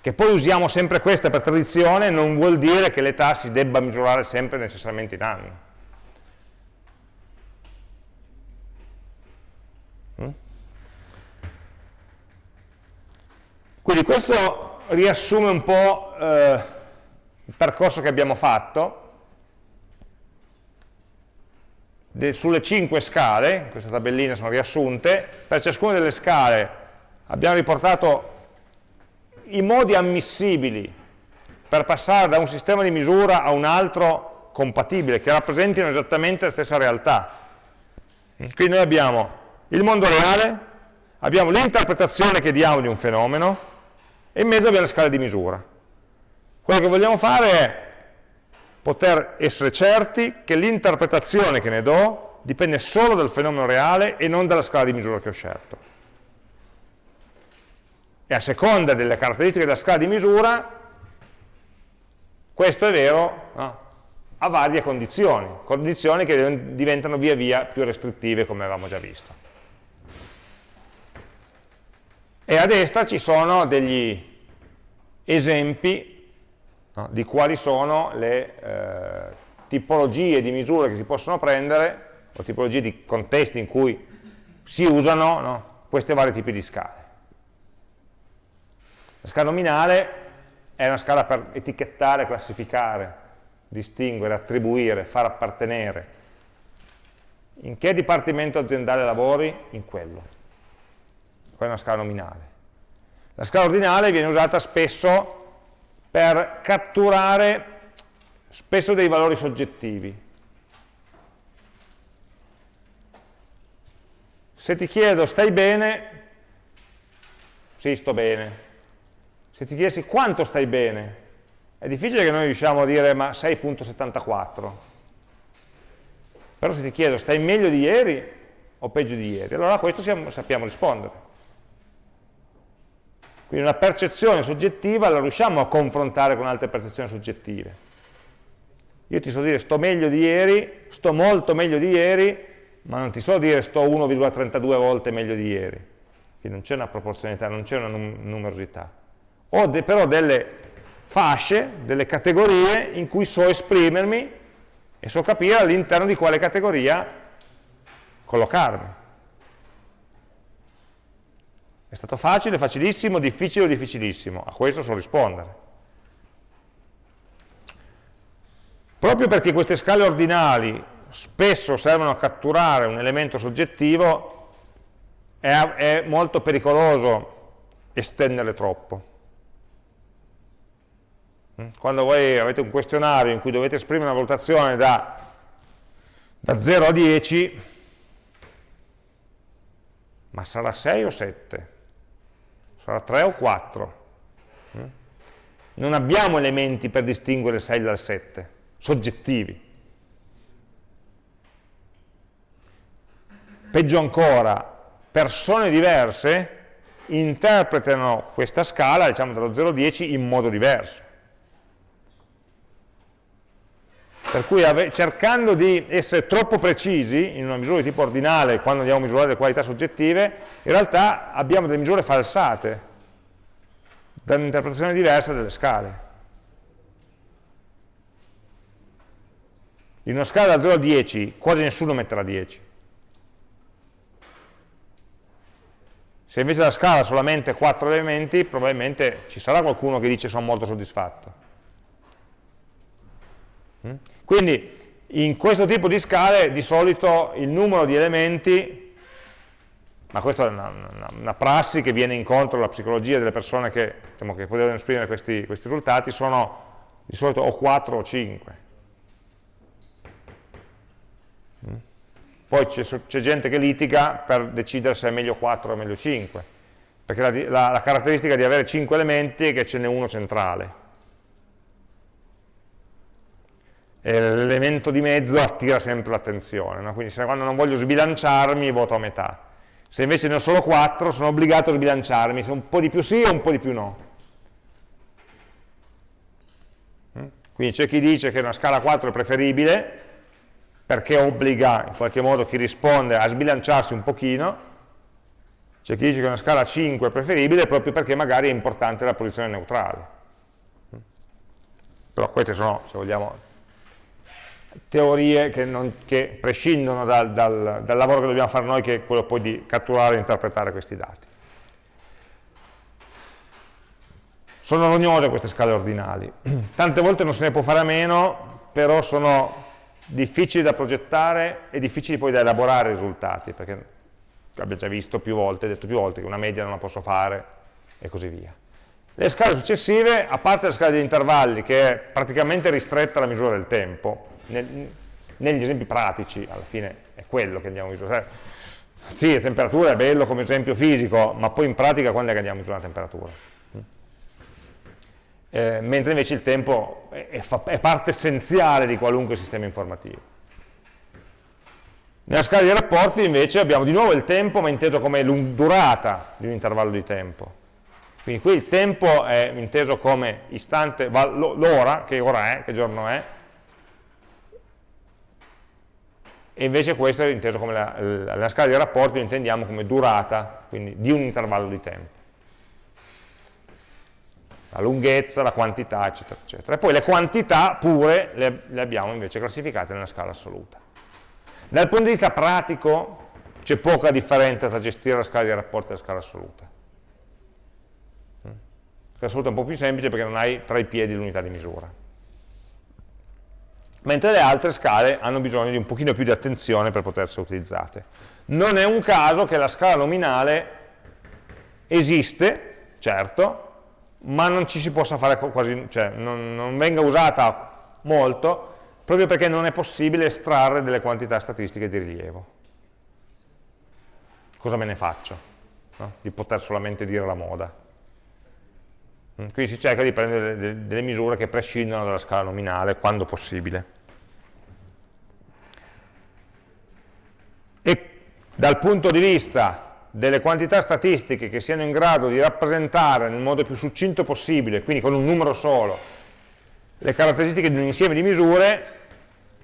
Che poi usiamo sempre questa per tradizione non vuol dire che l'età si debba misurare sempre necessariamente in anni. Quindi questo riassume un po' eh, il percorso che abbiamo fatto. De, sulle cinque scale, queste tabelline sono riassunte, per ciascuna delle scale abbiamo riportato i modi ammissibili per passare da un sistema di misura a un altro compatibile, che rappresentino esattamente la stessa realtà. Quindi noi abbiamo il mondo reale, abbiamo l'interpretazione che diamo di un fenomeno, e in mezzo abbiamo la scala di misura. Quello che vogliamo fare è poter essere certi che l'interpretazione che ne do dipende solo dal fenomeno reale e non dalla scala di misura che ho scelto. E a seconda delle caratteristiche della scala di misura, questo è vero no? a varie condizioni, condizioni che diventano via via più restrittive come avevamo già visto e a destra ci sono degli esempi no, di quali sono le eh, tipologie di misure che si possono prendere o tipologie di contesti in cui si usano no, questi vari tipi di scale. La scala nominale è una scala per etichettare, classificare, distinguere, attribuire, far appartenere. In che dipartimento aziendale lavori? In quello quella è una scala nominale. La scala ordinale viene usata spesso per catturare spesso dei valori soggettivi. Se ti chiedo stai bene, sì sto bene. Se ti chiedessi quanto stai bene, è difficile che noi riusciamo a dire ma 6.74. Però se ti chiedo stai meglio di ieri o peggio di ieri, allora a questo sappiamo rispondere. Quindi una percezione soggettiva la riusciamo a confrontare con altre percezioni soggettive. Io ti so dire sto meglio di ieri, sto molto meglio di ieri, ma non ti so dire sto 1,32 volte meglio di ieri. Quindi non c'è una proporzionalità, non c'è una num numerosità. Ho de però delle fasce, delle categorie in cui so esprimermi e so capire all'interno di quale categoria collocarmi. È stato facile, facilissimo, difficile o difficilissimo? A questo so rispondere. Proprio perché queste scale ordinali spesso servono a catturare un elemento soggettivo, è, è molto pericoloso estenderle troppo. Mm? Quando voi avete un questionario in cui dovete esprimere una valutazione da, da 0 a 10, ma sarà 6 o 7? Sarà 3 o 4? Mm? Non abbiamo elementi per distinguere il 6 dal 7, soggettivi. Peggio ancora, persone diverse interpretano questa scala, diciamo dallo 0 a 10, in modo diverso. Per cui cercando di essere troppo precisi in una misura di tipo ordinale quando andiamo a misurare le qualità soggettive, in realtà abbiamo delle misure falsate, da un'interpretazione diversa delle scale. In una scala da 0 a 10 quasi nessuno metterà 10. Se invece la scala ha solamente 4 elementi, probabilmente ci sarà qualcuno che dice sono molto soddisfatto. Quindi in questo tipo di scale di solito il numero di elementi, ma questa è una, una, una prassi che viene incontro alla psicologia delle persone che, diciamo, che potevano esprimere questi, questi risultati, sono di solito o 4 o 5. Mm? Poi c'è gente che litiga per decidere se è meglio 4 o meglio 5, perché la, la, la caratteristica di avere 5 elementi è che ce n'è uno centrale l'elemento di mezzo attira sempre l'attenzione, no? quindi quando non voglio sbilanciarmi voto a metà. Se invece ne ho solo 4 sono obbligato a sbilanciarmi, se un po' di più sì o un po' di più no. Mm? Quindi c'è chi dice che una scala 4 è preferibile perché obbliga in qualche modo chi risponde a sbilanciarsi un pochino, c'è chi dice che una scala 5 è preferibile proprio perché magari è importante la posizione neutrale. Mm? Però queste sono, se vogliamo, teorie che, non, che prescindono dal, dal, dal, lavoro che dobbiamo fare noi, che è quello poi di catturare e interpretare questi dati. Sono rognose queste scale ordinali, tante volte non se ne può fare a meno, però sono difficili da progettare e difficili poi da elaborare i risultati, perché abbiamo già visto più volte, detto più volte che una media non la posso fare e così via. Le scale successive, a parte la scala di intervalli, che è praticamente ristretta alla misura del tempo, nel, negli esempi pratici alla fine è quello che andiamo a misurare. Sì, la temperatura è bello come esempio fisico, ma poi in pratica quando è che andiamo a misurare la temperatura? Eh, mentre invece il tempo è, è, è, parte essenziale di qualunque sistema informativo. Nella scala dei rapporti invece abbiamo di nuovo il tempo, ma inteso come durata di un intervallo di tempo. Quindi qui il tempo è inteso come istante, l'ora, che ora è, che giorno è, e invece questo è inteso come la, la, la scala di rapporti lo intendiamo come durata, quindi di un intervallo di tempo. La lunghezza, la quantità, eccetera, eccetera. E poi le quantità pure le, le abbiamo invece classificate nella scala assoluta. Dal punto di vista pratico c'è poca differenza tra gestire la scala di rapporti e la scala assoluta. La scala assoluta è un po' più semplice perché non hai tra i piedi l'unità di misura mentre le altre scale hanno bisogno di un pochino più di attenzione per poter essere utilizzate. Non è un caso che la scala nominale esiste, certo, ma non ci si possa fare quasi, cioè non, non venga usata molto, proprio perché non è possibile estrarre delle quantità statistiche di rilievo. Cosa me ne faccio? No? Di poter solamente dire la moda. Mm, quindi si cerca di prendere delle, misure che prescindono dalla scala nominale quando possibile. e dal punto di vista delle quantità statistiche che siano in grado di rappresentare nel modo più succinto possibile, quindi con un numero solo, le caratteristiche di un insieme di misure,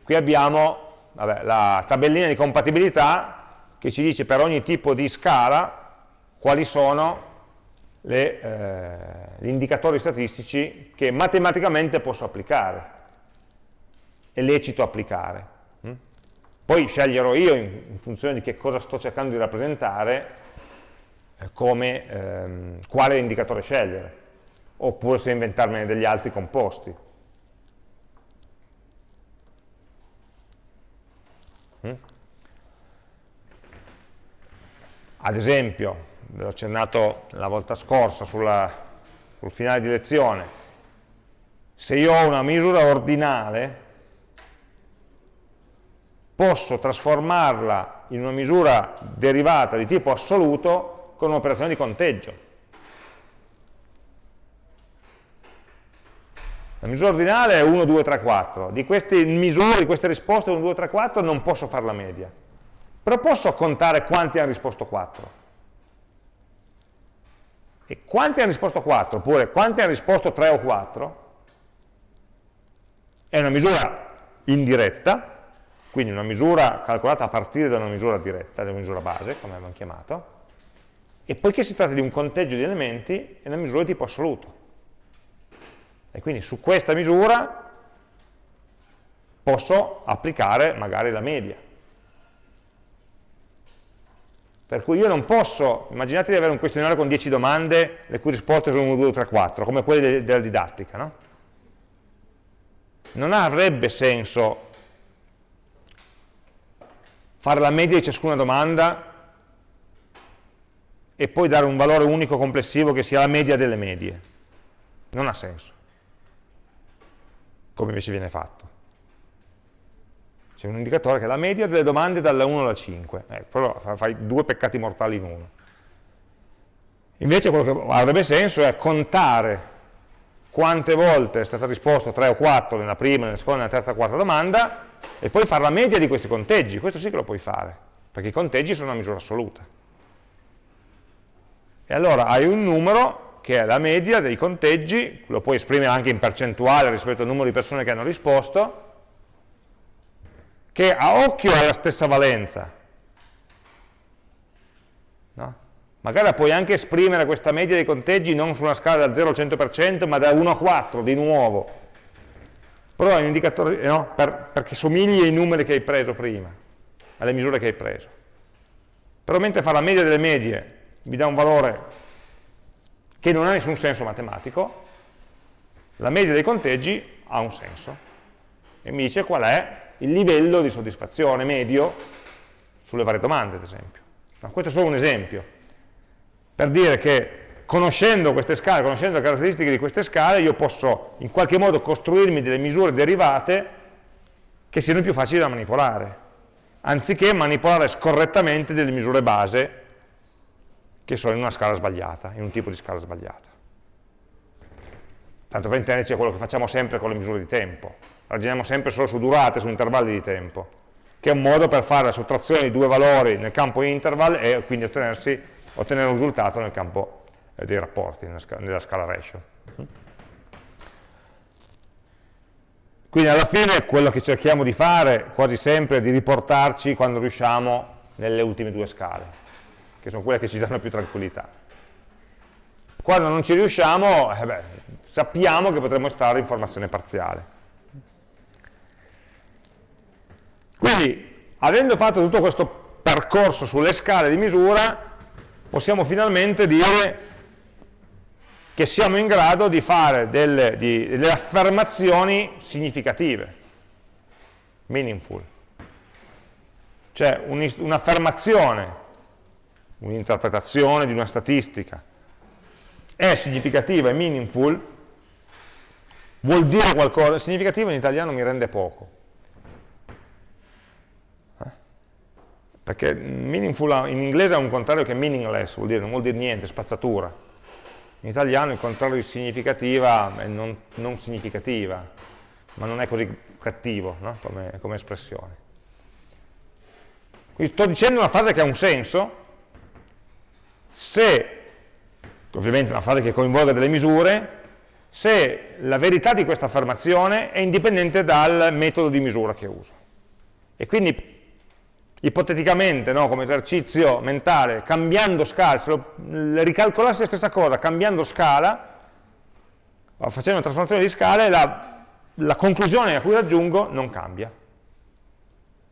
qui abbiamo vabbè, la tabellina di compatibilità che ci dice per ogni tipo di scala quali sono le, eh, gli indicatori statistici che matematicamente posso applicare, è lecito applicare. Poi sceglierò io, in, in funzione di che cosa sto cercando di rappresentare, eh, come, ehm, quale indicatore scegliere, oppure se inventarmene degli altri composti. Mm? Ad esempio, l'ho accennato la volta scorsa sulla, sul finale di lezione, se io ho una misura ordinale, posso trasformarla in una misura derivata di tipo assoluto con un'operazione di conteggio. La misura ordinale è 1, 2, 3, 4. Di queste misure, di queste risposte 1, 2, 3, 4 non posso fare la media. Però posso contare quanti hanno risposto 4. E quanti hanno risposto 4, oppure quanti hanno risposto 3 o 4, è una misura indiretta, quindi una misura calcolata a partire da una misura diretta, da una misura base, come abbiamo chiamato, e poiché si tratta di un conteggio di elementi, è una misura di tipo assoluto. E quindi su questa misura posso applicare magari la media. Per cui io non posso, immaginate di avere un questionario con 10 domande, le cui risposte sono 1, 2, 3, 4, come quelle della didattica, no? Non avrebbe senso fare la media di ciascuna domanda e poi dare un valore unico complessivo che sia la media delle medie. Non ha senso, come invece viene fatto c'è un indicatore che è la media delle domande dalla 1 alla 5, eh, però fai due peccati mortali in uno. Invece quello che avrebbe senso è contare quante volte è stata risposta 3 o 4 nella prima, nella seconda, nella terza quarta domanda e poi fare la media di questi conteggi, questo sì che lo puoi fare, perché i conteggi sono una misura assoluta. E allora hai un numero che è la media dei conteggi, lo puoi esprimere anche in percentuale rispetto al numero di persone che hanno risposto, che a occhio ha la stessa valenza. No? Magari la puoi anche esprimere questa media dei conteggi non su una scala da 0 al 100%, ma da 1 a 4 di nuovo. Però è un indicatore, no? per, perché somigli ai numeri che hai preso prima, alle misure che hai preso. Però mentre fa la media delle medie mi dà un valore che non ha nessun senso matematico, la media dei conteggi ha un senso e mi dice qual è il livello di soddisfazione medio sulle varie domande, ad esempio. Ma questo è solo un esempio, per dire che conoscendo queste scale, conoscendo le caratteristiche di queste scale, io posso in qualche modo costruirmi delle misure derivate che siano più facili da manipolare, anziché manipolare scorrettamente delle misure base che sono in una scala sbagliata, in un tipo di scala sbagliata. Tanto per intenderci è quello che facciamo sempre con le misure di tempo ragioniamo sempre solo su durate, su intervalli di tempo, che è un modo per fare la sottrazione di due valori nel campo interval e quindi ottenere un risultato nel campo eh, dei rapporti, nella nella scala ratio. Quindi alla fine quello che cerchiamo di fare quasi sempre è di riportarci quando riusciamo nelle ultime due scale, che sono quelle che ci danno più tranquillità. Quando non ci riusciamo, eh beh, sappiamo che potremmo stare in formazione parziale. Quindi, avendo fatto tutto questo percorso sulle scale di misura, possiamo finalmente dire che siamo in grado di fare delle, di, delle affermazioni significative, meaningful. Cioè un'affermazione, un'interpretazione di una statistica è significativa e meaningful, vuol dire qualcosa, significativo in italiano mi rende poco, perché meaningful in inglese è un contrario che meaningless, vuol dire, non vuol dire niente, spazzatura. In italiano il contrario di significativa è non, non significativa, ma non è così cattivo no? come, come espressione. Quindi sto dicendo una frase che ha un senso, se, ovviamente una frase che coinvolga delle misure, se la verità di questa affermazione è indipendente dal metodo di misura che uso. E quindi ipoteticamente, no, come esercizio mentale, cambiando scala, se lo, ricalcolassi la stessa cosa, cambiando scala, facendo una trasformazione di scale, la, la conclusione a cui raggiungo non cambia.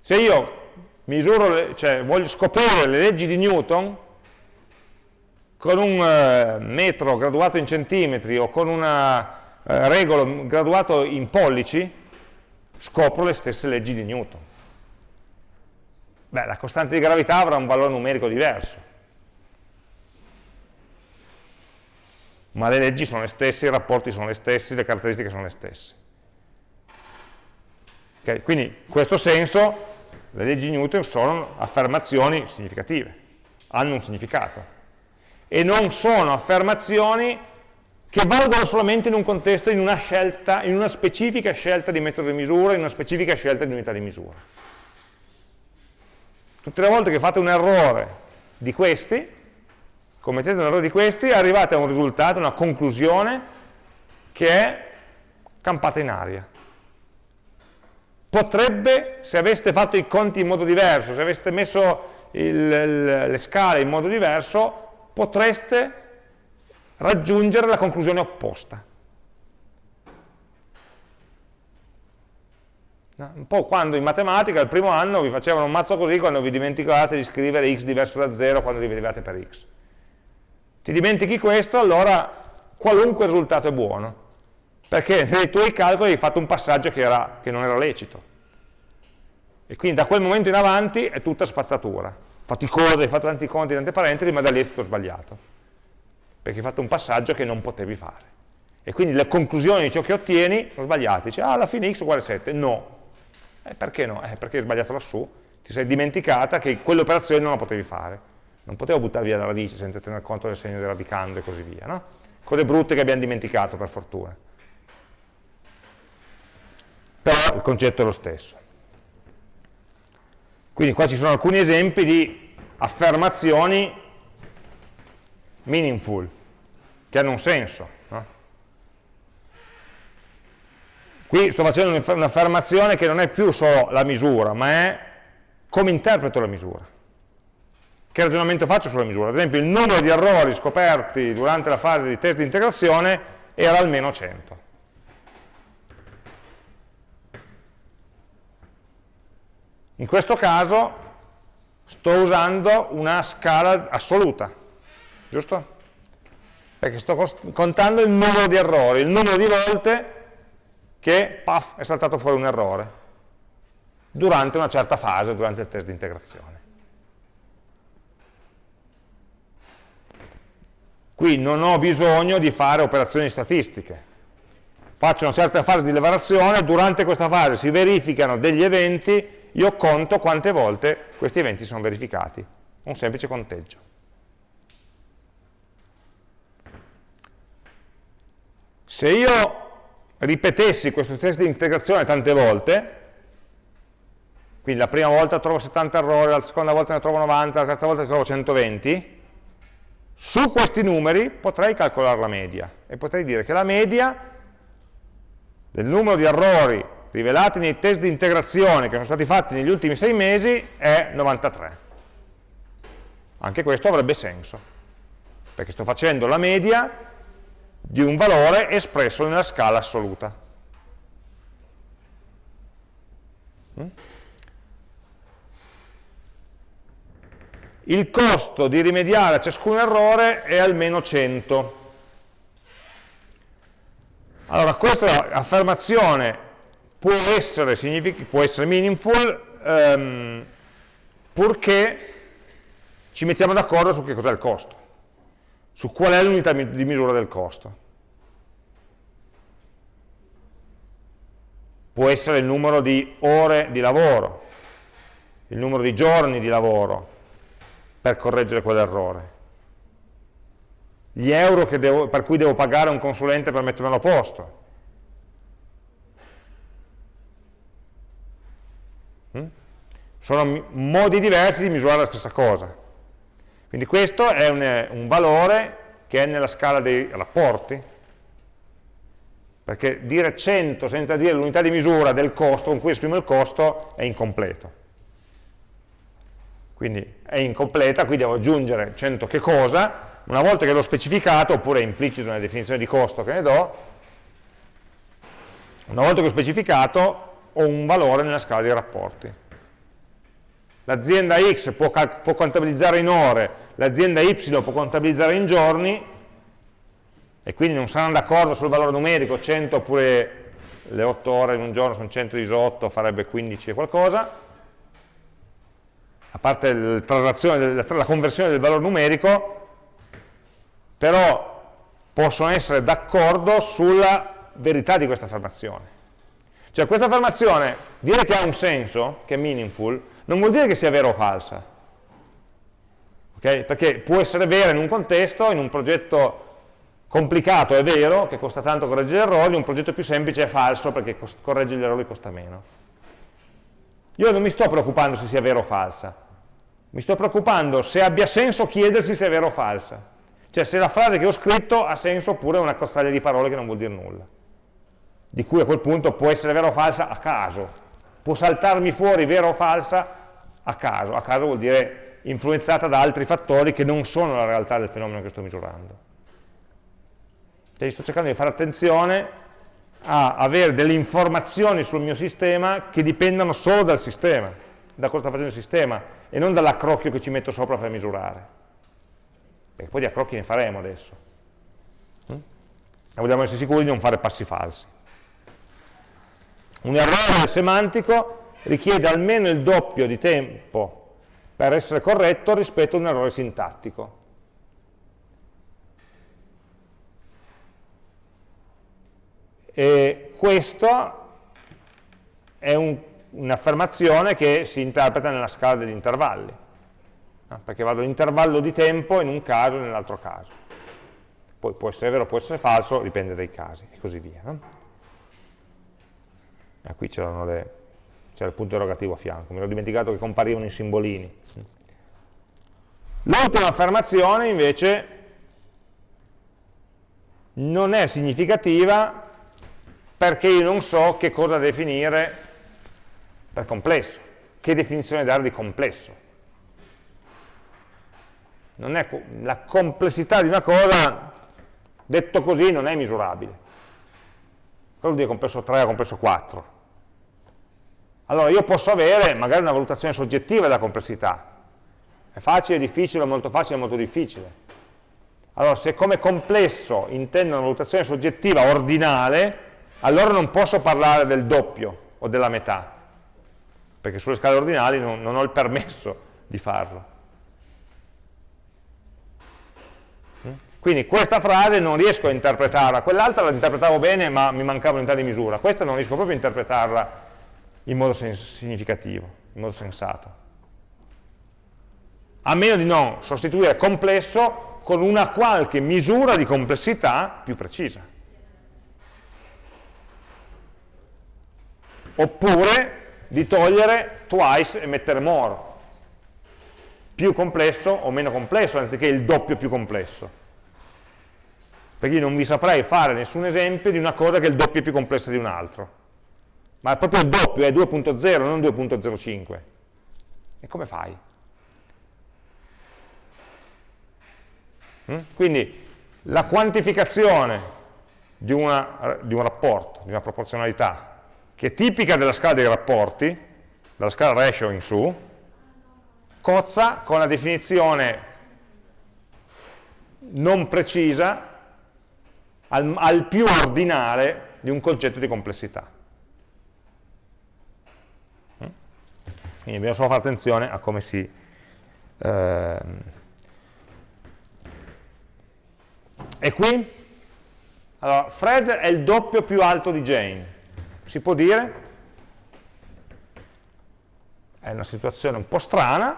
Se io misuro, cioè voglio scoprire le leggi di Newton con un eh, metro graduato in centimetri o con un eh, regolo graduato in pollici, scopro le stesse leggi di Newton Beh, la costante di gravità avrà un valore numerico diverso. Ma le leggi sono le stesse, i rapporti sono le stessi, le caratteristiche sono le stesse. Okay? Quindi, in questo senso, le leggi di Newton sono affermazioni significative, hanno un significato. E non sono affermazioni che valgono solamente in un contesto, in una scelta, in una specifica scelta di metodo di misura, in una specifica scelta di unità di misura. Tutte le volte che fate un errore di questi, commettete un errore di questi, arrivate a un risultato, una conclusione che è campata in aria potrebbe, se aveste fatto i conti in modo diverso, se aveste messo il, le scale in modo diverso, potreste raggiungere la conclusione opposta. Un po' quando in matematica, il primo anno, vi facevano un mazzo così quando vi dimenticate di scrivere x diverso da 0 quando dividevate per x. Ti dimentichi questo, allora qualunque risultato è buono perché nei tuoi calcoli hai fatto un passaggio che, era, che non era lecito. E quindi da quel momento in avanti è tutta spazzatura. Faticosa, hai fatto tanti conti, tante parentesi, ma da lì è tutto sbagliato. Perché hai fatto un passaggio che non potevi fare. E quindi le conclusioni di ciò che ottieni sono sbagliate. Dici, ah, alla fine x uguale 7. No. Eh, perché no? Eh, perché hai sbagliato lassù. Ti sei dimenticata che quell'operazione non la potevi fare. Non potevo buttare via la radice senza tener conto del segno del radicando e così via. No? Cose brutte che abbiamo dimenticato, per fortuna però il concetto è lo stesso. Quindi qua ci sono alcuni esempi di affermazioni meaningful, che hanno un senso. No? Qui sto facendo un'affermazione che non è più solo la misura, ma è come interpreto la misura. Che ragionamento faccio sulla misura? Ad esempio il numero di errori scoperti durante la fase di test di integrazione era almeno 100. In questo caso sto usando una scala assoluta, giusto? Perché sto contando il numero di errori, il numero di volte che puff, è saltato fuori un errore durante una certa fase, durante il test di integrazione. Qui non ho bisogno di fare operazioni statistiche. Faccio una certa fase di lavorazione, durante questa fase si verificano degli eventi io conto quante volte questi eventi sono verificati, un semplice conteggio. Se io ripetessi questo test di integrazione tante volte, quindi la prima volta trovo 70 errori, la seconda volta ne trovo 90, la terza volta ne trovo 120, su questi numeri potrei calcolare la media e potrei dire che la media del numero di errori rivelati nei test di integrazione che sono stati fatti negli ultimi sei mesi è 93. Anche questo avrebbe senso, perché sto facendo la media di un valore espresso nella scala assoluta. Mm? Il costo di rimediare a ciascun errore è almeno 100. Allora, questa affermazione può essere, può essere meaningful um, purché ci mettiamo d'accordo su che cos'è il costo, su qual è l'unità di misura del costo. Può essere il numero di ore di lavoro, il numero di giorni di lavoro per correggere quell'errore, gli euro devo, per cui devo pagare un consulente per mettermelo a posto, Mm? Sono modi diversi di misurare la stessa cosa. Quindi questo è un, un valore che è nella scala dei rapporti, perché dire 100 senza dire l'unità di misura del costo con cui esprimo il costo è incompleto. Quindi è incompleta, qui devo aggiungere 100 che cosa, una volta che l'ho specificato, oppure è implicito nella definizione di costo che ne do, una volta che ho specificato ho un valore nella scala dei rapporti. L'azienda X può, può contabilizzare in ore, l'azienda Y può contabilizzare in giorni, e quindi non saranno d'accordo sul valore numerico, 100 oppure le 8 ore in un giorno sono 118, farebbe 15 e qualcosa, a parte la conversione del valore numerico, però possono essere d'accordo sulla verità di questa affermazione. Cioè questa affermazione, dire che ha un senso, che è meaningful, non vuol dire che sia vera o falsa. Okay? Perché può essere vera in un contesto, in un progetto complicato è vero, che costa tanto correggere gli errori, un progetto più semplice è falso perché correggere gli errori costa meno. Io non mi sto preoccupando se sia vera o falsa, mi sto preoccupando se abbia senso chiedersi se è vera o falsa. Cioè se la frase che ho scritto ha senso oppure è una costaglia di parole che non vuol dire nulla. Di cui a quel punto può essere vera o falsa a caso. Può saltarmi fuori vera o falsa a caso. A caso vuol dire influenzata da altri fattori che non sono la realtà del fenomeno che sto misurando. Quindi sto cercando di fare attenzione a avere delle informazioni sul mio sistema che dipendano solo dal sistema, da cosa sta facendo il sistema, e non dall'accrocchio che ci metto sopra per misurare. Perché poi di accrocchi ne faremo adesso. Mm? E vogliamo essere sicuri di non fare passi falsi. Un errore semantico richiede almeno il doppio di tempo per essere corretto rispetto a un errore sintattico. E questa è un'affermazione che si interpreta nella scala degli intervalli, no? perché vado all'intervallo di tempo in un caso e nell'altro caso. Poi può essere vero, può essere falso, dipende dai casi, e così via. No? E qui c'erano le, c'era il punto erogativo a fianco, mi ero dimenticato che comparivano i simbolini. L'ultima affermazione invece non è significativa perché io non so che cosa definire per complesso, che definizione dare di complesso. La complessità di una cosa, detto così, non è misurabile. Cosa vuol dire complesso 3 o complesso 4? Allora io posso avere magari una valutazione soggettiva della complessità. È facile, difficile, molto facile, molto difficile. Allora se come complesso intendo una valutazione soggettiva ordinale, allora non posso parlare del doppio o della metà, perché sulle scale ordinali non, non ho il permesso di farlo. Mm? Quindi questa frase non riesco a interpretarla, quell'altra la interpretavo bene ma mi mancava unità di misura, questa non riesco proprio a interpretarla in modo significativo, in modo sensato. A meno di non sostituire complesso con una qualche misura di complessità più precisa. oppure di togliere twice e mettere more, più complesso o meno complesso, anziché il doppio più complesso. Perché io non vi saprei fare nessun esempio di una cosa che è il doppio più complessa di un altro. Ma è proprio il doppio, è 2.0, non 2.05. E come fai? Mm? Quindi la quantificazione di, una, di un rapporto, di una proporzionalità, che è tipica della scala dei rapporti, dalla scala ratio in su, cozza con la definizione non precisa al, al più ordinale di un concetto di complessità. Quindi dobbiamo solo fare attenzione a come si... Eh, e qui? Allora, Fred è il doppio più alto di Jane. Si può dire? È una situazione un po' strana,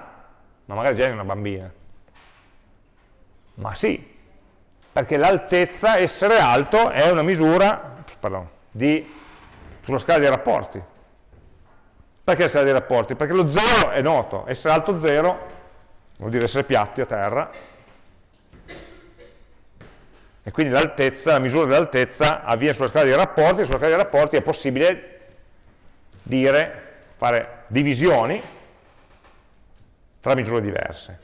ma magari già è una bambina. Ma sì, perché l'altezza, essere alto, è una misura pardon, di, sulla scala dei rapporti. Perché la scala dei rapporti? Perché lo 0 è noto, essere alto 0 vuol dire essere piatti a terra, e quindi l'altezza, la misura dell'altezza avviene sulla scala dei rapporti, sulla scala dei rapporti è possibile dire, fare divisioni tra misure diverse.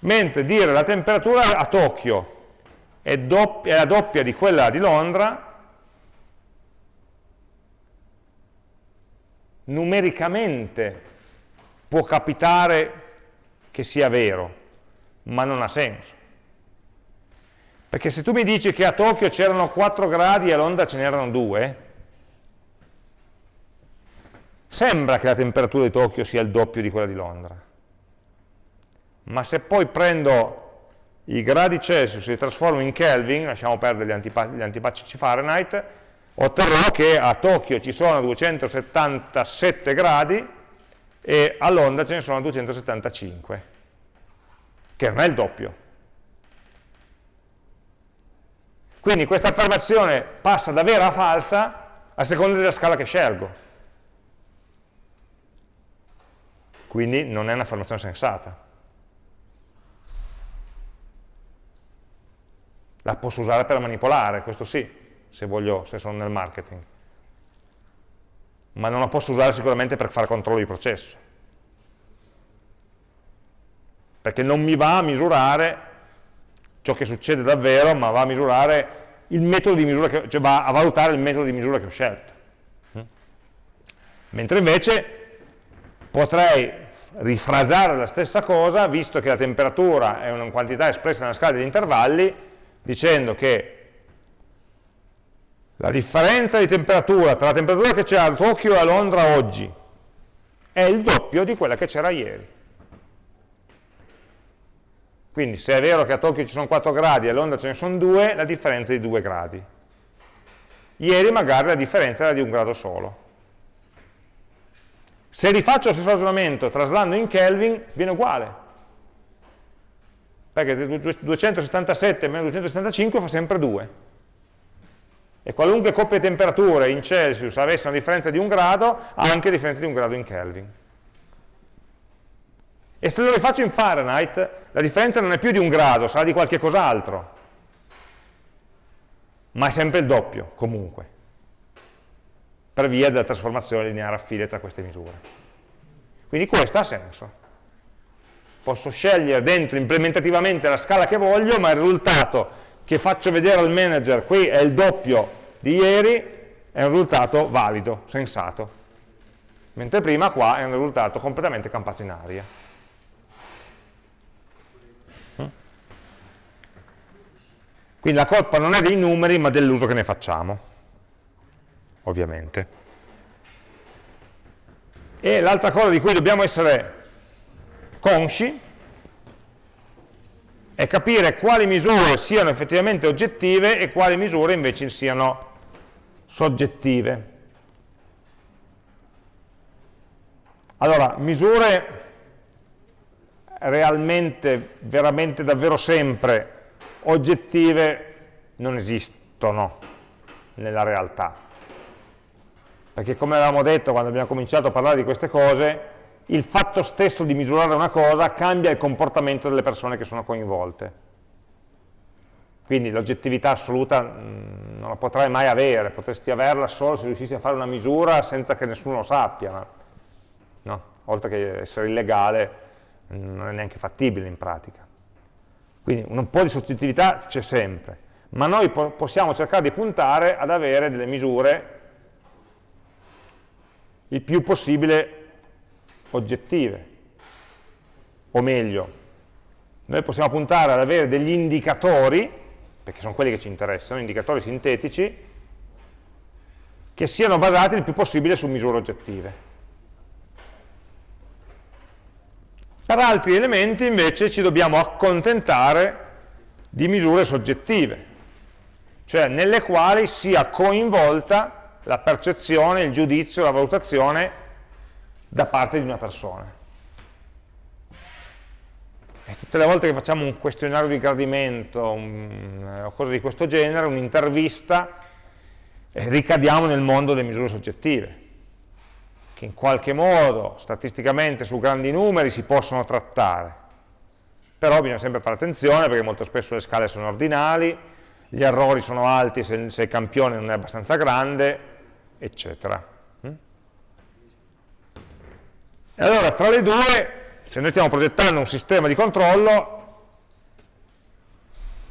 Mentre dire la temperatura a Tokyo è, è la doppia di quella di Londra, numericamente può capitare che sia vero, ma non ha senso. Perché se tu mi dici che a Tokyo c'erano 4 gradi e a Londra ce n'erano 2, sembra che la temperatura di Tokyo sia il doppio di quella di Londra. ma se poi prendo i gradi Celsius e li trasformo in Kelvin, lasciamo perdere gli, antipa antipatici Fahrenheit, otterrò che a Tokyo ci sono 277 gradi e a Londra ce ne sono 275, che non è il doppio. Quindi questa affermazione passa da vera a falsa a seconda della scala che scelgo. Quindi non è un'affermazione sensata. La posso usare per manipolare, questo sì, se, voglio, se sono nel marketing. Ma non la posso usare sicuramente per fare controllo di processo. Perché non mi va a misurare ciò che succede davvero, ma va a misurare il metodo di misura, che, cioè va a valutare il metodo di misura che ho scelto. Mentre invece potrei rifrasare la stessa cosa, visto che la temperatura è una quantità espressa nella scala degli intervalli, dicendo che la differenza di temperatura tra la temperatura che c'è a Tokyo e a Londra oggi è il doppio di quella che c'era ieri. Quindi se è vero che a Tokyo ci sono 4 gradi e a Londra ce ne sono 2, la differenza è di 2 gradi. Ieri magari la differenza era di un grado solo. Se rifaccio lo stesso ragionamento traslando in Kelvin, viene uguale perché 277 meno 275 fa sempre 2 e qualunque coppia di temperature in Celsius avesse una differenza di un grado ha anche differenza di un grado in Kelvin. E se lo rifaccio in Fahrenheit la differenza non è più di un grado, sarà di qualche cos'altro. Ma è sempre il doppio comunque. Per via della trasformazione lineare a file tra queste misure. Quindi questo ha senso. Posso scegliere dentro implementativamente la scala che voglio, ma il risultato che faccio vedere al manager qui è il doppio di ieri, è un risultato valido, sensato. Mentre prima qua è un risultato completamente campato in aria. Mm? Quindi la colpa non è dei numeri, ma dell'uso che ne facciamo, ovviamente. E l'altra cosa di cui dobbiamo essere consci è capire quali misure siano effettivamente oggettive e quali misure invece siano soggettive. Allora, misure realmente, veramente, davvero sempre oggettive non esistono nella realtà. Perché come avevamo detto quando abbiamo cominciato a parlare di queste cose, il fatto stesso di misurare una cosa cambia il comportamento delle persone che sono coinvolte. Quindi l'oggettività assoluta mh, non la potrai mai avere, potresti averla solo se riuscissi a fare una misura senza che nessuno lo sappia, ma, no? oltre che essere illegale non è neanche fattibile in pratica. Quindi un po' di soggettività c'è sempre, ma noi po possiamo cercare di puntare ad avere delle misure il più possibile oggettive, o meglio, noi possiamo puntare ad avere degli indicatori, perché sono quelli che ci interessano, indicatori sintetici, che siano basati il più possibile su misure oggettive. Per altri elementi invece ci dobbiamo accontentare di misure soggettive, cioè nelle quali sia coinvolta la percezione, il giudizio, la valutazione da parte di una persona. E tutte le volte che facciamo un questionario di gradimento un, o cose di questo genere, un'intervista, eh, ricadiamo nel mondo delle misure soggettive, che in qualche modo, statisticamente, su grandi numeri si possono trattare. Però bisogna sempre fare attenzione perché molto spesso le scale sono ordinali, gli errori sono alti se, se il campione non è abbastanza grande, eccetera. E allora tra le due, se noi stiamo progettando un sistema di controllo,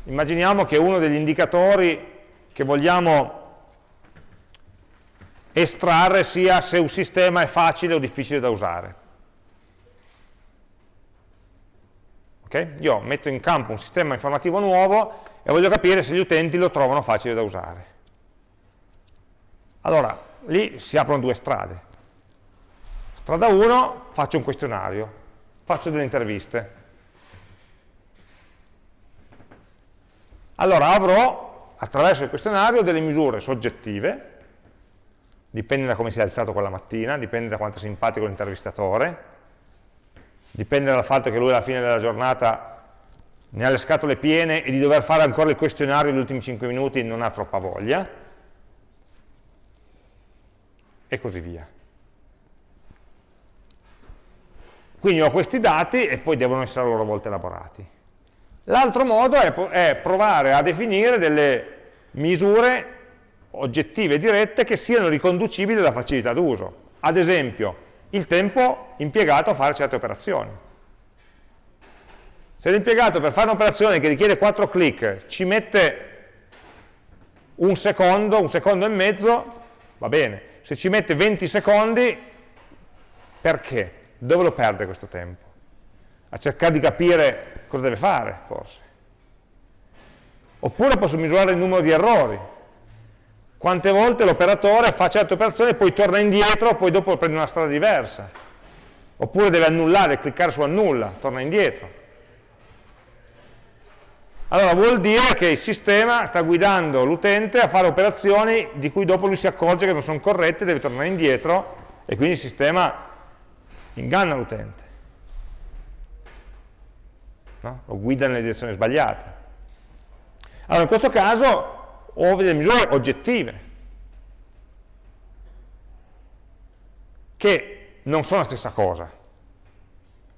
immaginiamo che uno degli indicatori che vogliamo estrarre sia se un sistema è facile o difficile da usare. Okay? Io metto in campo un sistema informativo nuovo e voglio capire se gli utenti lo trovano facile da usare. Allora, lì si aprono due strade. Strada 1 faccio un questionario, faccio delle interviste. Allora avrò attraverso il questionario delle misure soggettive, dipende da come si è alzato quella mattina, dipende da quanto è simpatico l'intervistatore, dipende dal fatto che lui alla fine della giornata ne ha le scatole piene e di dover fare ancora il questionario negli ultimi 5 minuti non ha troppa voglia, e così via. Quindi ho questi dati e poi devono essere a loro volta elaborati. L'altro modo è, è provare a definire delle misure oggettive dirette che siano riconducibili alla facilità d'uso. Ad esempio, il tempo impiegato a fare certe operazioni. Se l'impiegato per fare un'operazione che richiede 4 clic ci mette un secondo, un secondo e mezzo, va bene. Se ci mette 20 secondi, perché? Dove lo perde questo tempo? A cercare di capire cosa deve fare, forse. Oppure posso misurare il numero di errori. Quante volte l'operatore fa certe operazioni, poi torna indietro, poi dopo prende una strada diversa. Oppure deve annullare, cliccare su annulla, torna indietro. Allora vuol dire che il sistema sta guidando l'utente a fare operazioni di cui dopo lui si accorge che non sono corrette, deve tornare indietro e quindi il sistema inganna l'utente, no? lo guida nelle direzioni sbagliate. Allora in questo caso ho delle misure oggettive, che non sono la stessa cosa.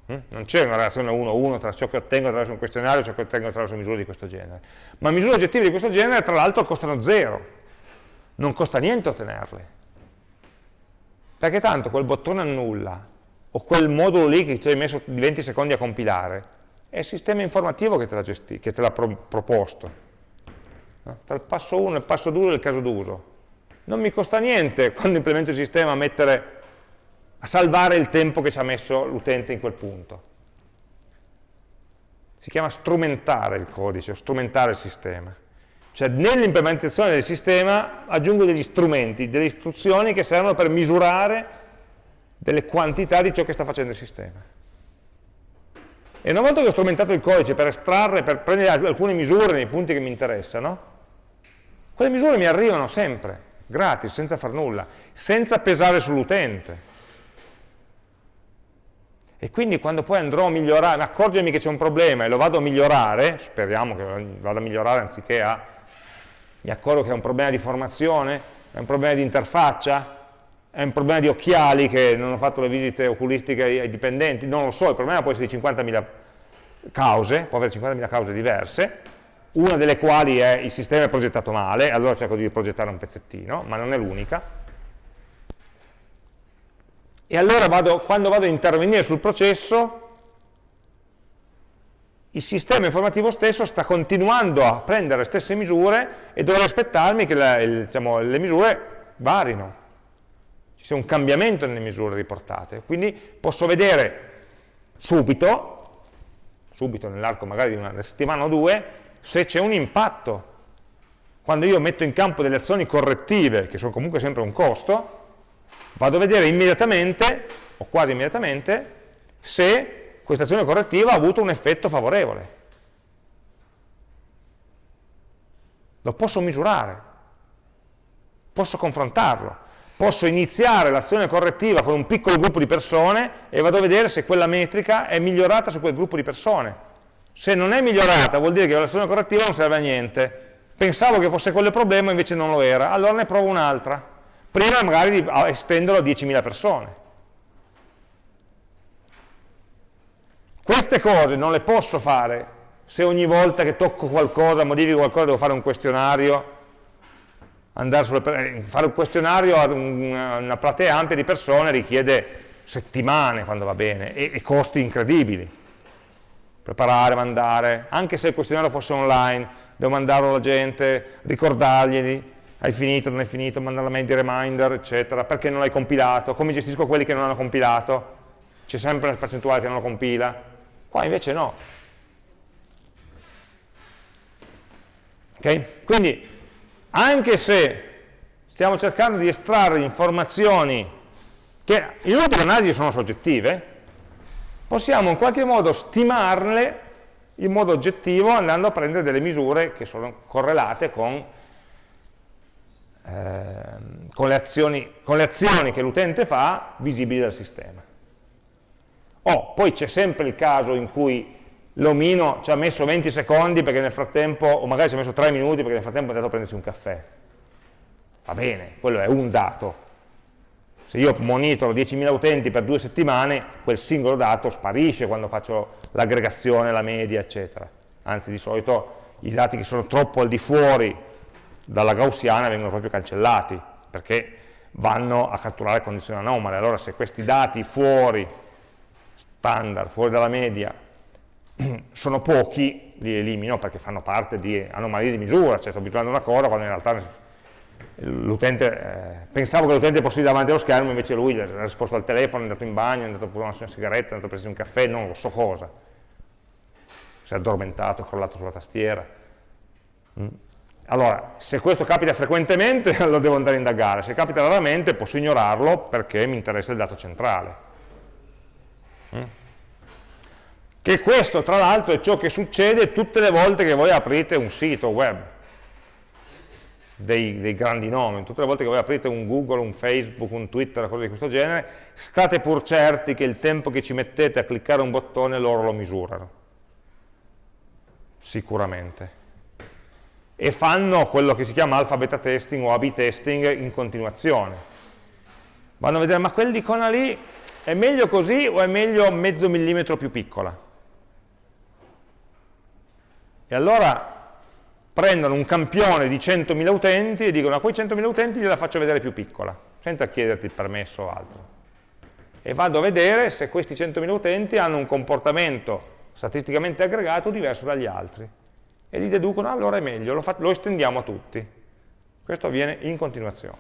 Hm? Non c'è una relazione 1-1 tra ciò che ottengo attraverso un questionario e ciò che ottengo attraverso misure di questo genere. Ma misure oggettive di questo genere, tra l'altro, costano zero. Non costa niente ottenerle. Perché tanto quel bottone annulla o quel modulo lì che ti hai messo 20 secondi a compilare, è il sistema informativo che te l'ha pro proposto. Tra il passo 1 e il passo 2 del caso d'uso. Non mi costa niente quando implemento il sistema a, mettere, a salvare il tempo che ci ha messo l'utente in quel punto. Si chiama strumentare il codice, strumentare il sistema. Cioè nell'implementazione del sistema aggiungo degli strumenti, delle istruzioni che servono per misurare delle quantità di ciò che sta facendo il sistema. E una volta che ho strumentato il codice per estrarre, per prendere alcune misure nei punti che mi interessano, quelle misure mi arrivano sempre, gratis, senza far nulla, senza pesare sull'utente. E quindi quando poi andrò a migliorare, accorgermi che c'è un problema e lo vado a migliorare, speriamo che vada a migliorare anziché a, mi accorgo che è un problema di formazione, è un problema di interfaccia, è un problema di occhiali che non ho fatto le visite oculistiche ai dipendenti, non lo so, il problema può essere di 50.000 cause, può avere 50.000 cause diverse, una delle quali è il sistema è progettato male, allora cerco di progettare un pezzettino, ma non è l'unica. E allora vado, quando vado a intervenire sul processo, il sistema informativo stesso sta continuando a prendere le stesse misure e dovrei aspettarmi che la, il, diciamo, le misure varino ci sia un cambiamento nelle misure riportate. Quindi posso vedere subito, subito nell'arco magari di una settimana o due, se c'è un impatto. Quando io metto in campo delle azioni correttive, che sono comunque sempre un costo, vado a vedere immediatamente, o quasi immediatamente, se questa azione correttiva ha avuto un effetto favorevole. Lo posso misurare, posso confrontarlo posso iniziare l'azione correttiva con un piccolo gruppo di persone e vado a vedere se quella metrica è migliorata su quel gruppo di persone. Se non è migliorata vuol dire che l'azione correttiva non serve a niente. Pensavo che fosse quello il problema, invece non lo era. Allora ne provo un'altra. Prima magari di estenderlo a 10.000 persone. Queste cose non le posso fare se ogni volta che tocco qualcosa, modifico qualcosa, devo fare un questionario sulle, fare un questionario a una platea ampia di persone richiede settimane quando va bene e, e costi incredibili. Preparare, mandare anche se il questionario fosse online devo mandarlo alla gente, ricordargli hai finito, non hai finito, mandare la mail di reminder eccetera, perché non l'hai compilato come gestisco quelli che non hanno compilato. C'è sempre una percentuale che non lo compila. Qua invece no. Ok? quindi anche se stiamo cercando di estrarre informazioni che in ultima analisi sono soggettive, possiamo in qualche modo stimarle in modo oggettivo andando a prendere delle misure che sono correlate con, eh, con, le, azioni, con le azioni che l'utente fa visibili dal sistema. Oh, poi c'è sempre il caso in cui l'omino ci ha messo 20 secondi perché nel frattempo, o magari ci ha messo 3 minuti perché nel frattempo è andato a prendersi un caffè. Va bene, quello è un dato. Se io monitoro 10.000 utenti per due settimane, quel singolo dato sparisce quando faccio l'aggregazione, la media, eccetera. Anzi, di solito i dati che sono troppo al di fuori dalla gaussiana vengono proprio cancellati, perché vanno a catturare condizioni anomale. Allora se questi dati fuori, standard, fuori dalla media, sono pochi, li elimino perché fanno parte di anomalie di misura, cioè sto abituando una cosa quando in realtà l'utente, eh, pensavo che l'utente fosse davanti allo schermo, invece lui ha risposto al telefono, è andato in bagno, è andato a fumare una sigaretta, è andato a prendere un caffè, non lo so cosa. Si è addormentato, è crollato sulla tastiera. Mm. Allora, se questo capita frequentemente lo devo andare a indagare, se capita raramente posso ignorarlo perché mi interessa il dato centrale. Mm. Che questo, tra l'altro, è ciò che succede tutte le volte che voi aprite un sito web dei, dei, grandi nomi, tutte le volte che voi aprite un Google, un Facebook, un Twitter, cose di questo genere, state pur certi che il tempo che ci mettete a cliccare un bottone loro lo misurano. Sicuramente. E fanno quello che si chiama alfa beta testing o A-B testing in continuazione. Vanno a vedere, ma quell'icona lì è meglio così o è meglio mezzo millimetro più piccola? Allora prendono un campione di 100.000 utenti e dicono a quei 100.000 utenti gliela faccio vedere più piccola, senza chiederti il permesso o altro. E vado a vedere se questi 100.000 utenti hanno un comportamento statisticamente aggregato diverso dagli altri. E li deducono, allora è meglio, lo, lo estendiamo a tutti. Questo avviene in continuazione.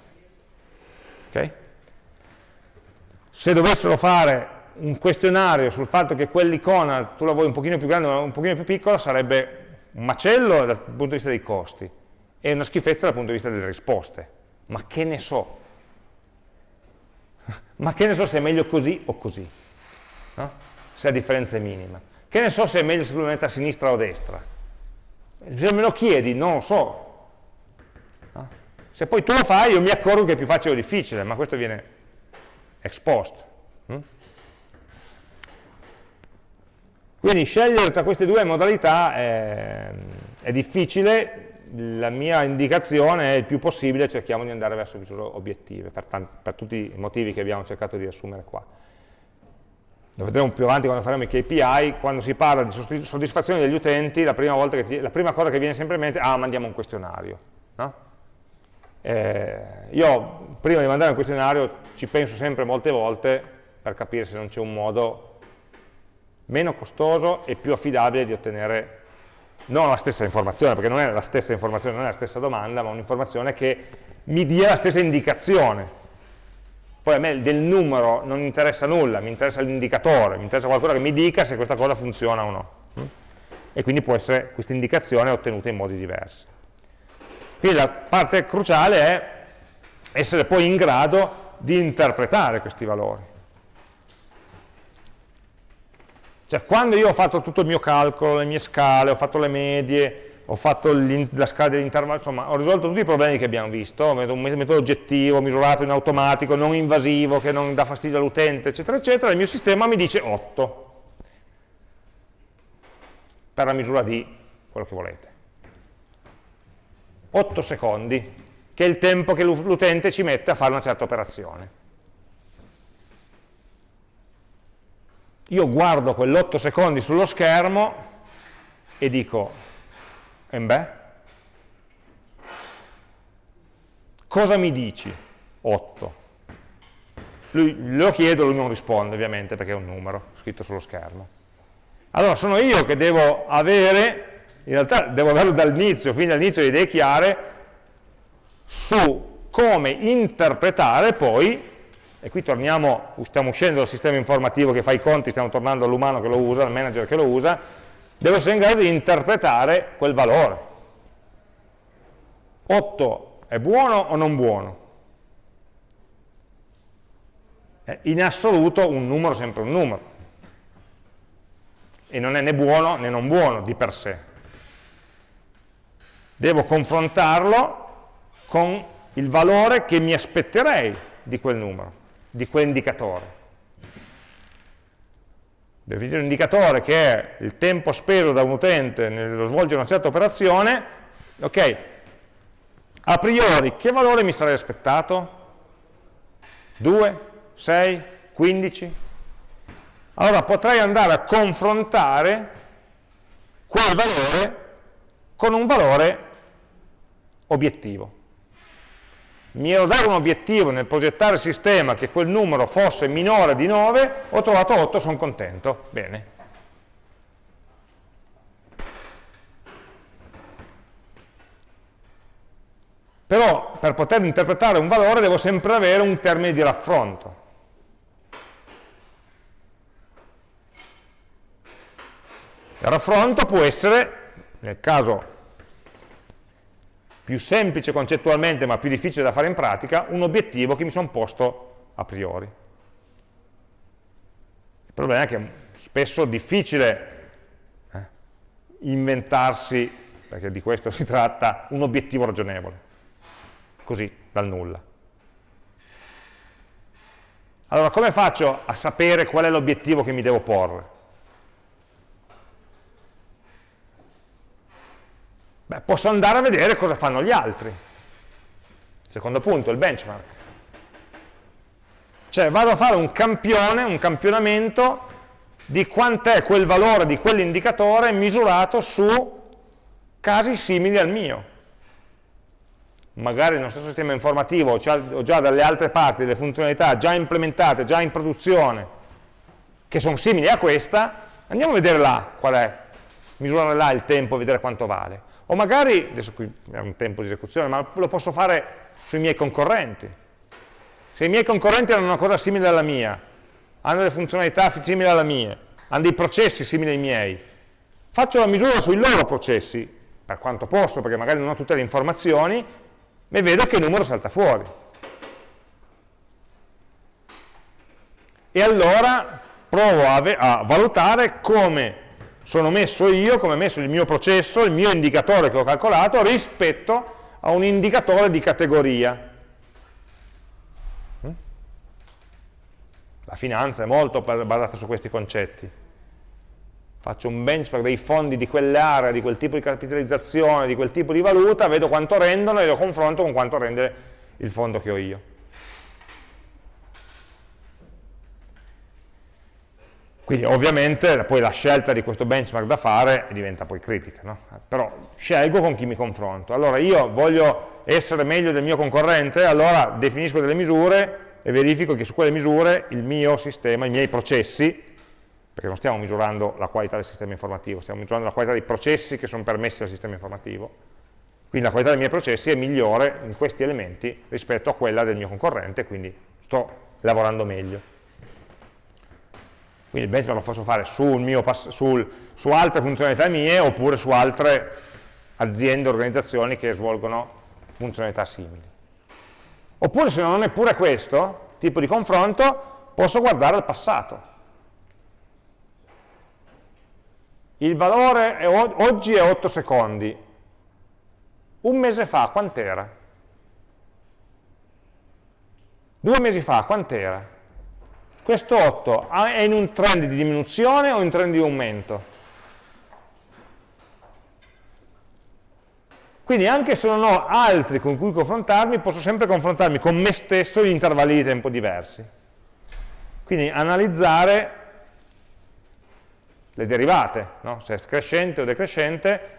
Okay? Se dovessero fare un questionario sul fatto che quell'icona tu la vuoi un pochino più grande o un pochino più piccola, sarebbe un macello dal punto di vista dei costi e una schifezza dal punto di vista delle risposte. Ma che ne so? Ma che ne so se è meglio così o così? No? Se la differenza è minima. Che ne so se è meglio se lo mette a sinistra o a destra? Se me lo chiedi, non lo so. No? Se poi tu lo fai, io mi accorgo che è più facile o difficile, ma questo viene ex post. Hm? Quindi scegliere tra queste due modalità è, è difficile, la mia indicazione è il più possibile cerchiamo di andare verso misure obiettive, per, per tutti i motivi che abbiamo cercato di assumere qua. Lo vedremo più avanti quando faremo i KPI, quando si parla di soddisfazione degli utenti, la prima, ti, la prima cosa che viene sempre in mente è ah, mandiamo un questionario. No? Eh, io prima di mandare un questionario ci penso sempre molte volte per capire se non c'è un modo meno costoso e più affidabile di ottenere non la stessa informazione, perché non è la stessa informazione, non è la stessa domanda, ma un'informazione che mi dia la stessa indicazione. Poi a me del numero non interessa nulla, mi interessa l'indicatore, mi interessa qualcosa che mi dica se questa cosa funziona o no. E quindi può essere questa indicazione ottenuta in modi diversi. Quindi la parte cruciale è essere poi in grado di interpretare questi valori. Cioè quando io ho fatto tutto il mio calcolo, le mie scale, ho fatto le medie, ho fatto la scala dell'intervallo, insomma ho risolto tutti i problemi che abbiamo visto, un metodo oggettivo, misurato in automatico, non invasivo, che non dà fastidio all'utente, eccetera, eccetera, il mio sistema mi dice 8 per la misura di quello che volete. 8 secondi, che è il tempo che l'utente ci mette a fare una certa operazione. Io guardo quell'8 secondi sullo schermo e dico, e beh, cosa mi dici? 8. Lui, lo chiedo, lui non risponde ovviamente perché è un numero scritto sullo schermo. Allora sono io che devo avere, in realtà devo averlo dall'inizio, fin dall'inizio le idee chiare su come interpretare poi e qui torniamo, stiamo uscendo dal sistema informativo che fa i conti, stiamo tornando all'umano che lo usa, al manager che lo usa, devo essere in grado di interpretare quel valore. 8 è buono o non buono? In assoluto un numero è sempre un numero. e non è né buono né non buono di per sé. Devo confrontarlo con il valore che mi aspetterei di quel numero, di quell'indicatore. Definire un indicatore che è il tempo speso da un utente nello svolgere una certa operazione, ok, a priori che valore mi sarei aspettato? 2, 6, 15? Allora potrei andare a confrontare quel valore con un valore obiettivo. Mi ero dato un obiettivo nel progettare il sistema che quel numero fosse minore di 9, ho trovato 8, sono contento. Bene. Però per poter interpretare un valore devo sempre avere un termine di raffronto. Il raffronto può essere, nel caso più semplice concettualmente ma più difficile da fare in pratica, un obiettivo che mi sono posto a priori. Il problema è che spesso è difficile eh, inventarsi, perché di questo si tratta, un obiettivo ragionevole, così, dal nulla. Allora, come faccio a sapere qual è l'obiettivo che mi devo porre? Beh, posso andare a vedere cosa fanno gli altri. Secondo punto, il benchmark. Cioè vado a fare un campione, un campionamento di quant'è quel valore di quell'indicatore misurato su casi simili al mio. Magari nello stesso sistema informativo ho già dalle altre parti delle funzionalità già implementate, già in produzione, che sono simili a questa, andiamo a vedere là qual è, misurare là il tempo, vedere quanto vale. O magari, adesso qui è un tempo di esecuzione, ma lo posso fare sui miei concorrenti. Se i miei concorrenti hanno una cosa simile alla mia, hanno delle funzionalità simili alla mia, hanno dei processi simili ai miei, faccio la misura sui loro processi, per quanto posso, perché magari non ho tutte le informazioni, e vedo che il numero salta fuori. E allora provo a, a valutare come sono messo io, come è messo il mio processo, il mio indicatore che ho calcolato, rispetto a un indicatore di categoria. Mm? La finanza è molto basata su questi concetti. Faccio un benchmark dei fondi di quell'area, di quel tipo di capitalizzazione, di quel tipo di valuta, vedo quanto rendono e lo confronto con quanto rende il fondo che ho io. Quindi ovviamente poi la scelta di questo benchmark da fare diventa poi critica, no? però scelgo con chi mi confronto. Allora io voglio essere meglio del mio concorrente, allora definisco delle misure e verifico che su quelle misure il mio sistema, i miei processi, perché non stiamo misurando la qualità del sistema informativo, stiamo misurando la qualità dei processi che sono permessi al sistema informativo, quindi la qualità dei miei processi è migliore in questi elementi rispetto a quella del mio concorrente, quindi sto lavorando meglio. Quindi il benchmark lo posso fare sul sul, su altre funzionalità mie oppure su altre aziende, organizzazioni che svolgono funzionalità simili. Oppure se non è pure questo tipo di confronto, posso guardare al passato. Il valore è, oggi è 8 secondi. Un mese fa quant'era? Due mesi fa quant'era? Questo 8 è in un trend di diminuzione o in trend di aumento? Quindi anche se non ho altri con cui confrontarmi, posso sempre confrontarmi con me stesso in intervalli di tempo diversi. Quindi analizzare le derivate, no? se è crescente o decrescente,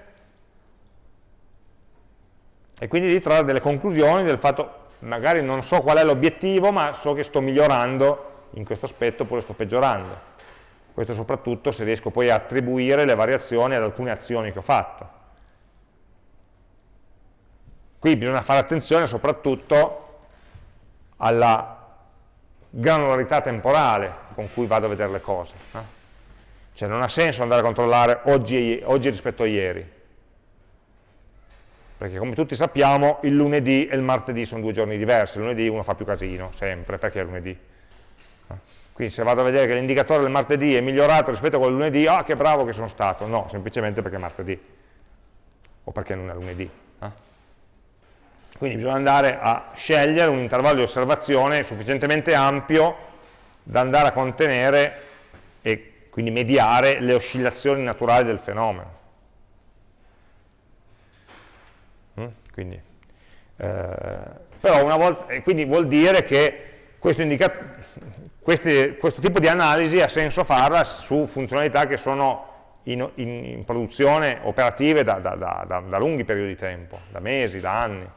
e quindi di trarre delle conclusioni del fatto, magari non so qual è l'obiettivo, ma so che sto migliorando in questo aspetto oppure sto peggiorando. Questo soprattutto se riesco poi a attribuire le variazioni ad alcune azioni che ho fatto. Qui bisogna fare attenzione soprattutto alla granularità temporale con cui vado a vedere le cose. No? Cioè non ha senso andare a controllare oggi, oggi rispetto a ieri, perché come tutti sappiamo il lunedì e il martedì sono due giorni diversi, il lunedì uno fa più casino, sempre, perché è lunedì Quindi se vado a vedere che l'indicatore del martedì è migliorato rispetto a quello del lunedì, ah che bravo che sono stato. No, semplicemente perché è martedì, o perché non è lunedì. Eh? Quindi bisogna andare a scegliere un intervallo di osservazione sufficientemente ampio da andare a contenere e quindi mediare le oscillazioni naturali del fenomeno. Mm? Quindi, eh, però una volta, quindi vuol dire che questo, questi, questo, tipo di analisi ha senso farla su funzionalità che sono in, in, in produzione operative da, da, da, da, lunghi periodi di tempo, da mesi, da anni.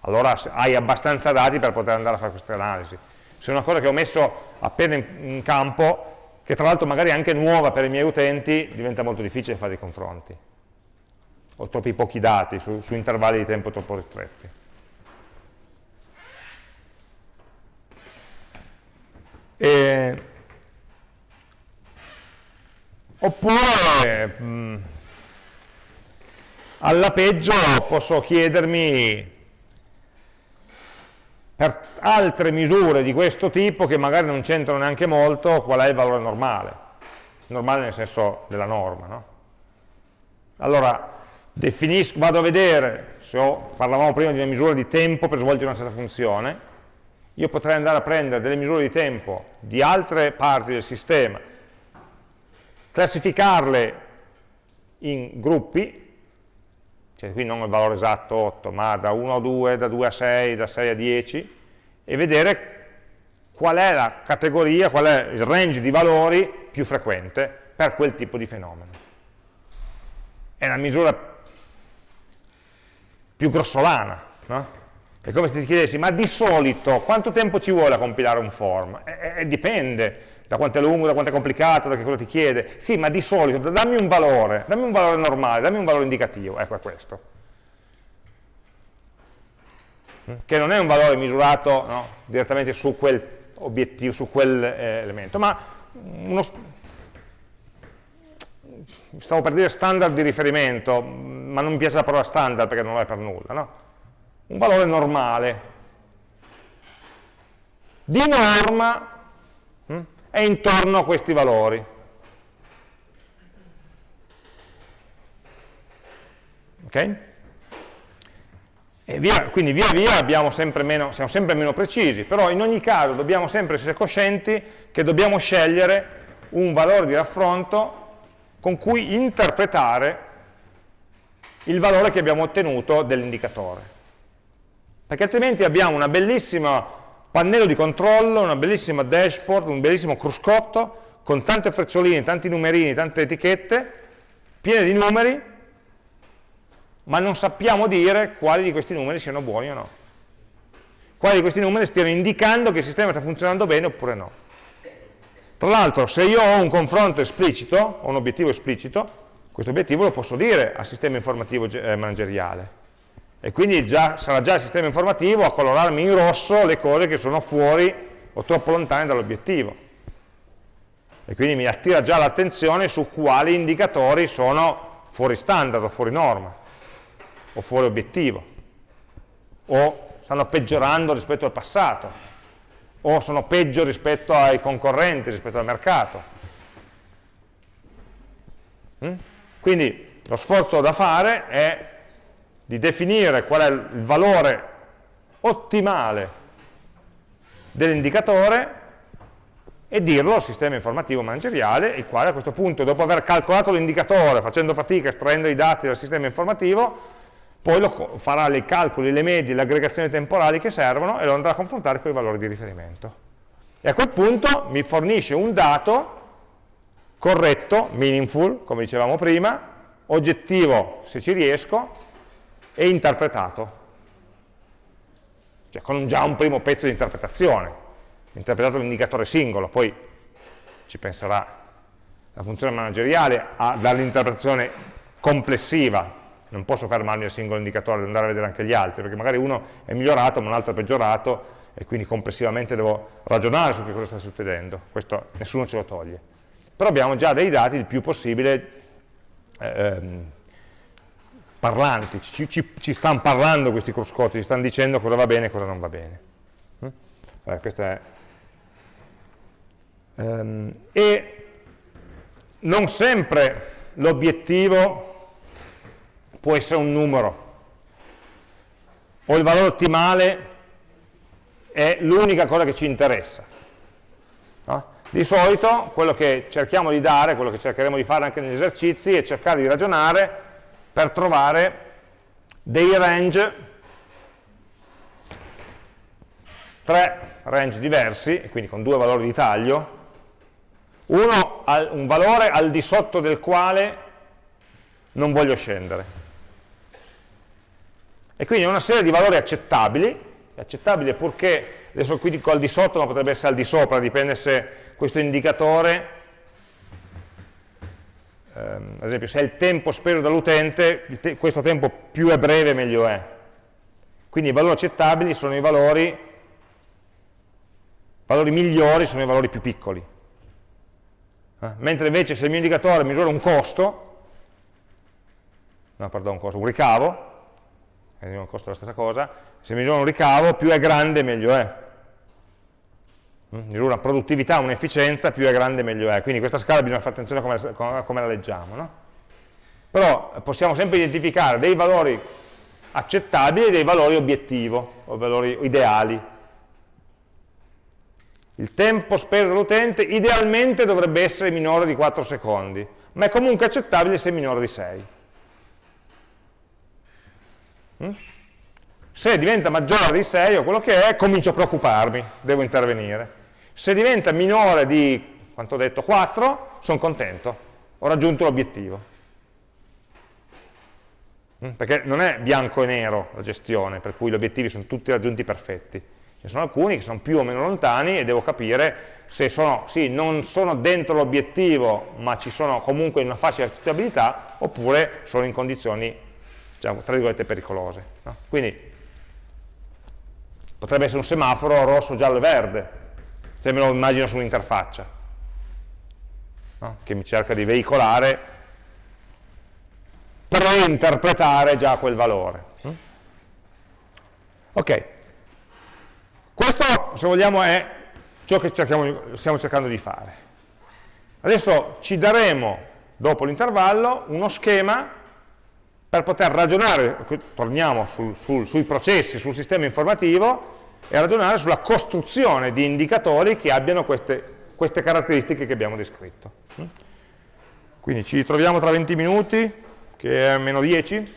Allora hai abbastanza dati per poter andare a fare queste analisi. Se è una cosa che ho messo appena in, in campo, che tra l'altro magari è anche nuova per i miei utenti, diventa molto difficile fare i confronti. Ho troppi pochi dati su, su intervalli di tempo troppo ristretti. E, oppure mh, mm, alla peggio posso chiedermi per altre misure di questo tipo che magari non c'entrano neanche molto qual è il valore normale normale nel senso della norma no? allora definisco, vado a vedere se ho, parlavamo prima di una misura di tempo per svolgere una certa funzione io potrei andare a prendere delle misure di tempo di altre parti del sistema, classificarle in gruppi, cioè qui non il valore esatto 8, ma da 1 a 2, da 2 a 6, da 6 a 10, e vedere qual è la categoria, qual è il range di valori più frequente per quel tipo di fenomeno. È una misura più grossolana, no? È come se ti chiedessi, ma di solito quanto tempo ci vuole a compilare un form? Eh, eh, dipende da quanto è lungo, da quanto è complicato, da che cosa ti chiede. Sì, ma di solito dammi un valore, dammi un valore normale, dammi un valore indicativo, ecco è questo. Mm? Che non è un valore misurato no, direttamente su quel obiettivo, su quel eh, elemento, ma uno, stavo per dire standard di riferimento, ma non mi piace la parola standard perché non lo è per nulla, no? Un valore normale. Di norma hm, è intorno a questi valori. Ok? E via, quindi via via sempre meno, siamo sempre meno precisi, però in ogni caso dobbiamo sempre essere coscienti che dobbiamo scegliere un valore di raffronto con cui interpretare il valore che abbiamo ottenuto dell'indicatore perché altrimenti abbiamo una bellissima pannello di controllo, una bellissima dashboard, un bellissimo cruscotto con tante freccioline, tanti numerini, tante etichette, piene di numeri, ma non sappiamo dire quali di questi numeri siano buoni o no. Quali di questi numeri stiano indicando che il sistema sta funzionando bene oppure no. Tra l'altro, se io ho un confronto esplicito, ho un obiettivo esplicito, questo obiettivo lo posso dire al sistema informativo eh, manageriale e quindi già, sarà già il sistema informativo a colorarmi in rosso le cose che sono fuori o troppo lontane dall'obiettivo e quindi mi attira già l'attenzione su quali indicatori sono fuori standard o fuori norma o fuori obiettivo o stanno peggiorando rispetto al passato o sono peggio rispetto ai concorrenti, rispetto al mercato mm? quindi lo sforzo da fare è di definire qual è il valore ottimale dell'indicatore e dirlo al sistema informativo manageriale, il quale a questo punto, dopo aver calcolato l'indicatore, facendo fatica, estraendo i dati dal sistema informativo, poi farà i calcoli, le medie, le aggregazioni temporali che servono e lo andrà a confrontare con i valori di riferimento. E a quel punto mi fornisce un dato corretto, meaningful, come dicevamo prima, oggettivo se ci riesco, e interpretato, cioè con già un primo pezzo di interpretazione, interpretato l'indicatore singolo, poi ci penserà la funzione manageriale a dare l'interpretazione complessiva, non posso fermarmi al singolo indicatore, devo andare a vedere anche gli altri, perché magari uno è migliorato ma un altro è peggiorato e quindi complessivamente devo ragionare su che cosa sta succedendo, questo nessuno ce lo toglie. Però abbiamo già dei dati il più possibile ehm, parlanti, ci, ci, ci, stanno parlando questi cruscotti, ci stanno dicendo cosa va bene e cosa non va bene. Mm? Allora, è... ehm, e non sempre l'obiettivo può essere un numero o il valore ottimale è l'unica cosa che ci interessa. Di solito quello che cerchiamo di dare, quello che cercheremo di fare anche negli esercizi è cercare di ragionare per trovare dei range tre range diversi, quindi con due valori di taglio, uno un valore al di sotto del quale non voglio scendere. E quindi una serie di valori accettabili, accettabile purché, adesso qui dico al di sotto, ma potrebbe essere al di sopra, dipende se questo indicatore, ehm, ad esempio se è il tempo speso dall'utente, te questo tempo più è breve meglio è. Quindi i valori accettabili sono i valori valori migliori sono i valori più piccoli. Eh? Mentre invece se il mio indicatore misura un costo, no, pardon, un, costo, un ricavo, eh, un costo è la stessa cosa, se misura un ricavo più è grande meglio è. Mm? Una produttività, un'efficienza, più è grande meglio è. Quindi questa scala bisogna fare attenzione a come, come la leggiamo. No? Però possiamo sempre identificare dei valori accettabili e dei valori obiettivo, o valori ideali il tempo speso dall'utente idealmente dovrebbe essere minore di 4 secondi, ma è comunque accettabile se è minore di 6. Mm? Se diventa maggiore di 6 o quello che è, comincio a preoccuparmi, devo intervenire. Se diventa minore di, quanto ho detto, 4, sono contento, ho raggiunto l'obiettivo. Mm? Perché non è bianco e nero la gestione, per cui gli obiettivi sono tutti raggiunti perfetti Ce ne sono alcuni che sono più o meno lontani e devo capire se sono, sì, non sono dentro l'obiettivo, ma ci sono comunque in una facile accettabilità, oppure sono in condizioni, diciamo, tra virgolette, pericolose. No? Quindi potrebbe essere un semaforo rosso, giallo e verde, se me lo immagino su un'interfaccia, no? che mi cerca di veicolare, pre-interpretare già quel valore. Ok, questo, se vogliamo, è ciò che cerchiamo, stiamo cercando di fare. Adesso ci daremo, dopo l'intervallo, uno schema per poter ragionare, torniamo sul, sul, sui processi, sul sistema informativo, e ragionare sulla costruzione di indicatori che abbiano queste, queste caratteristiche che abbiamo descritto. Quindi ci ritroviamo tra 20 minuti, che è meno 10,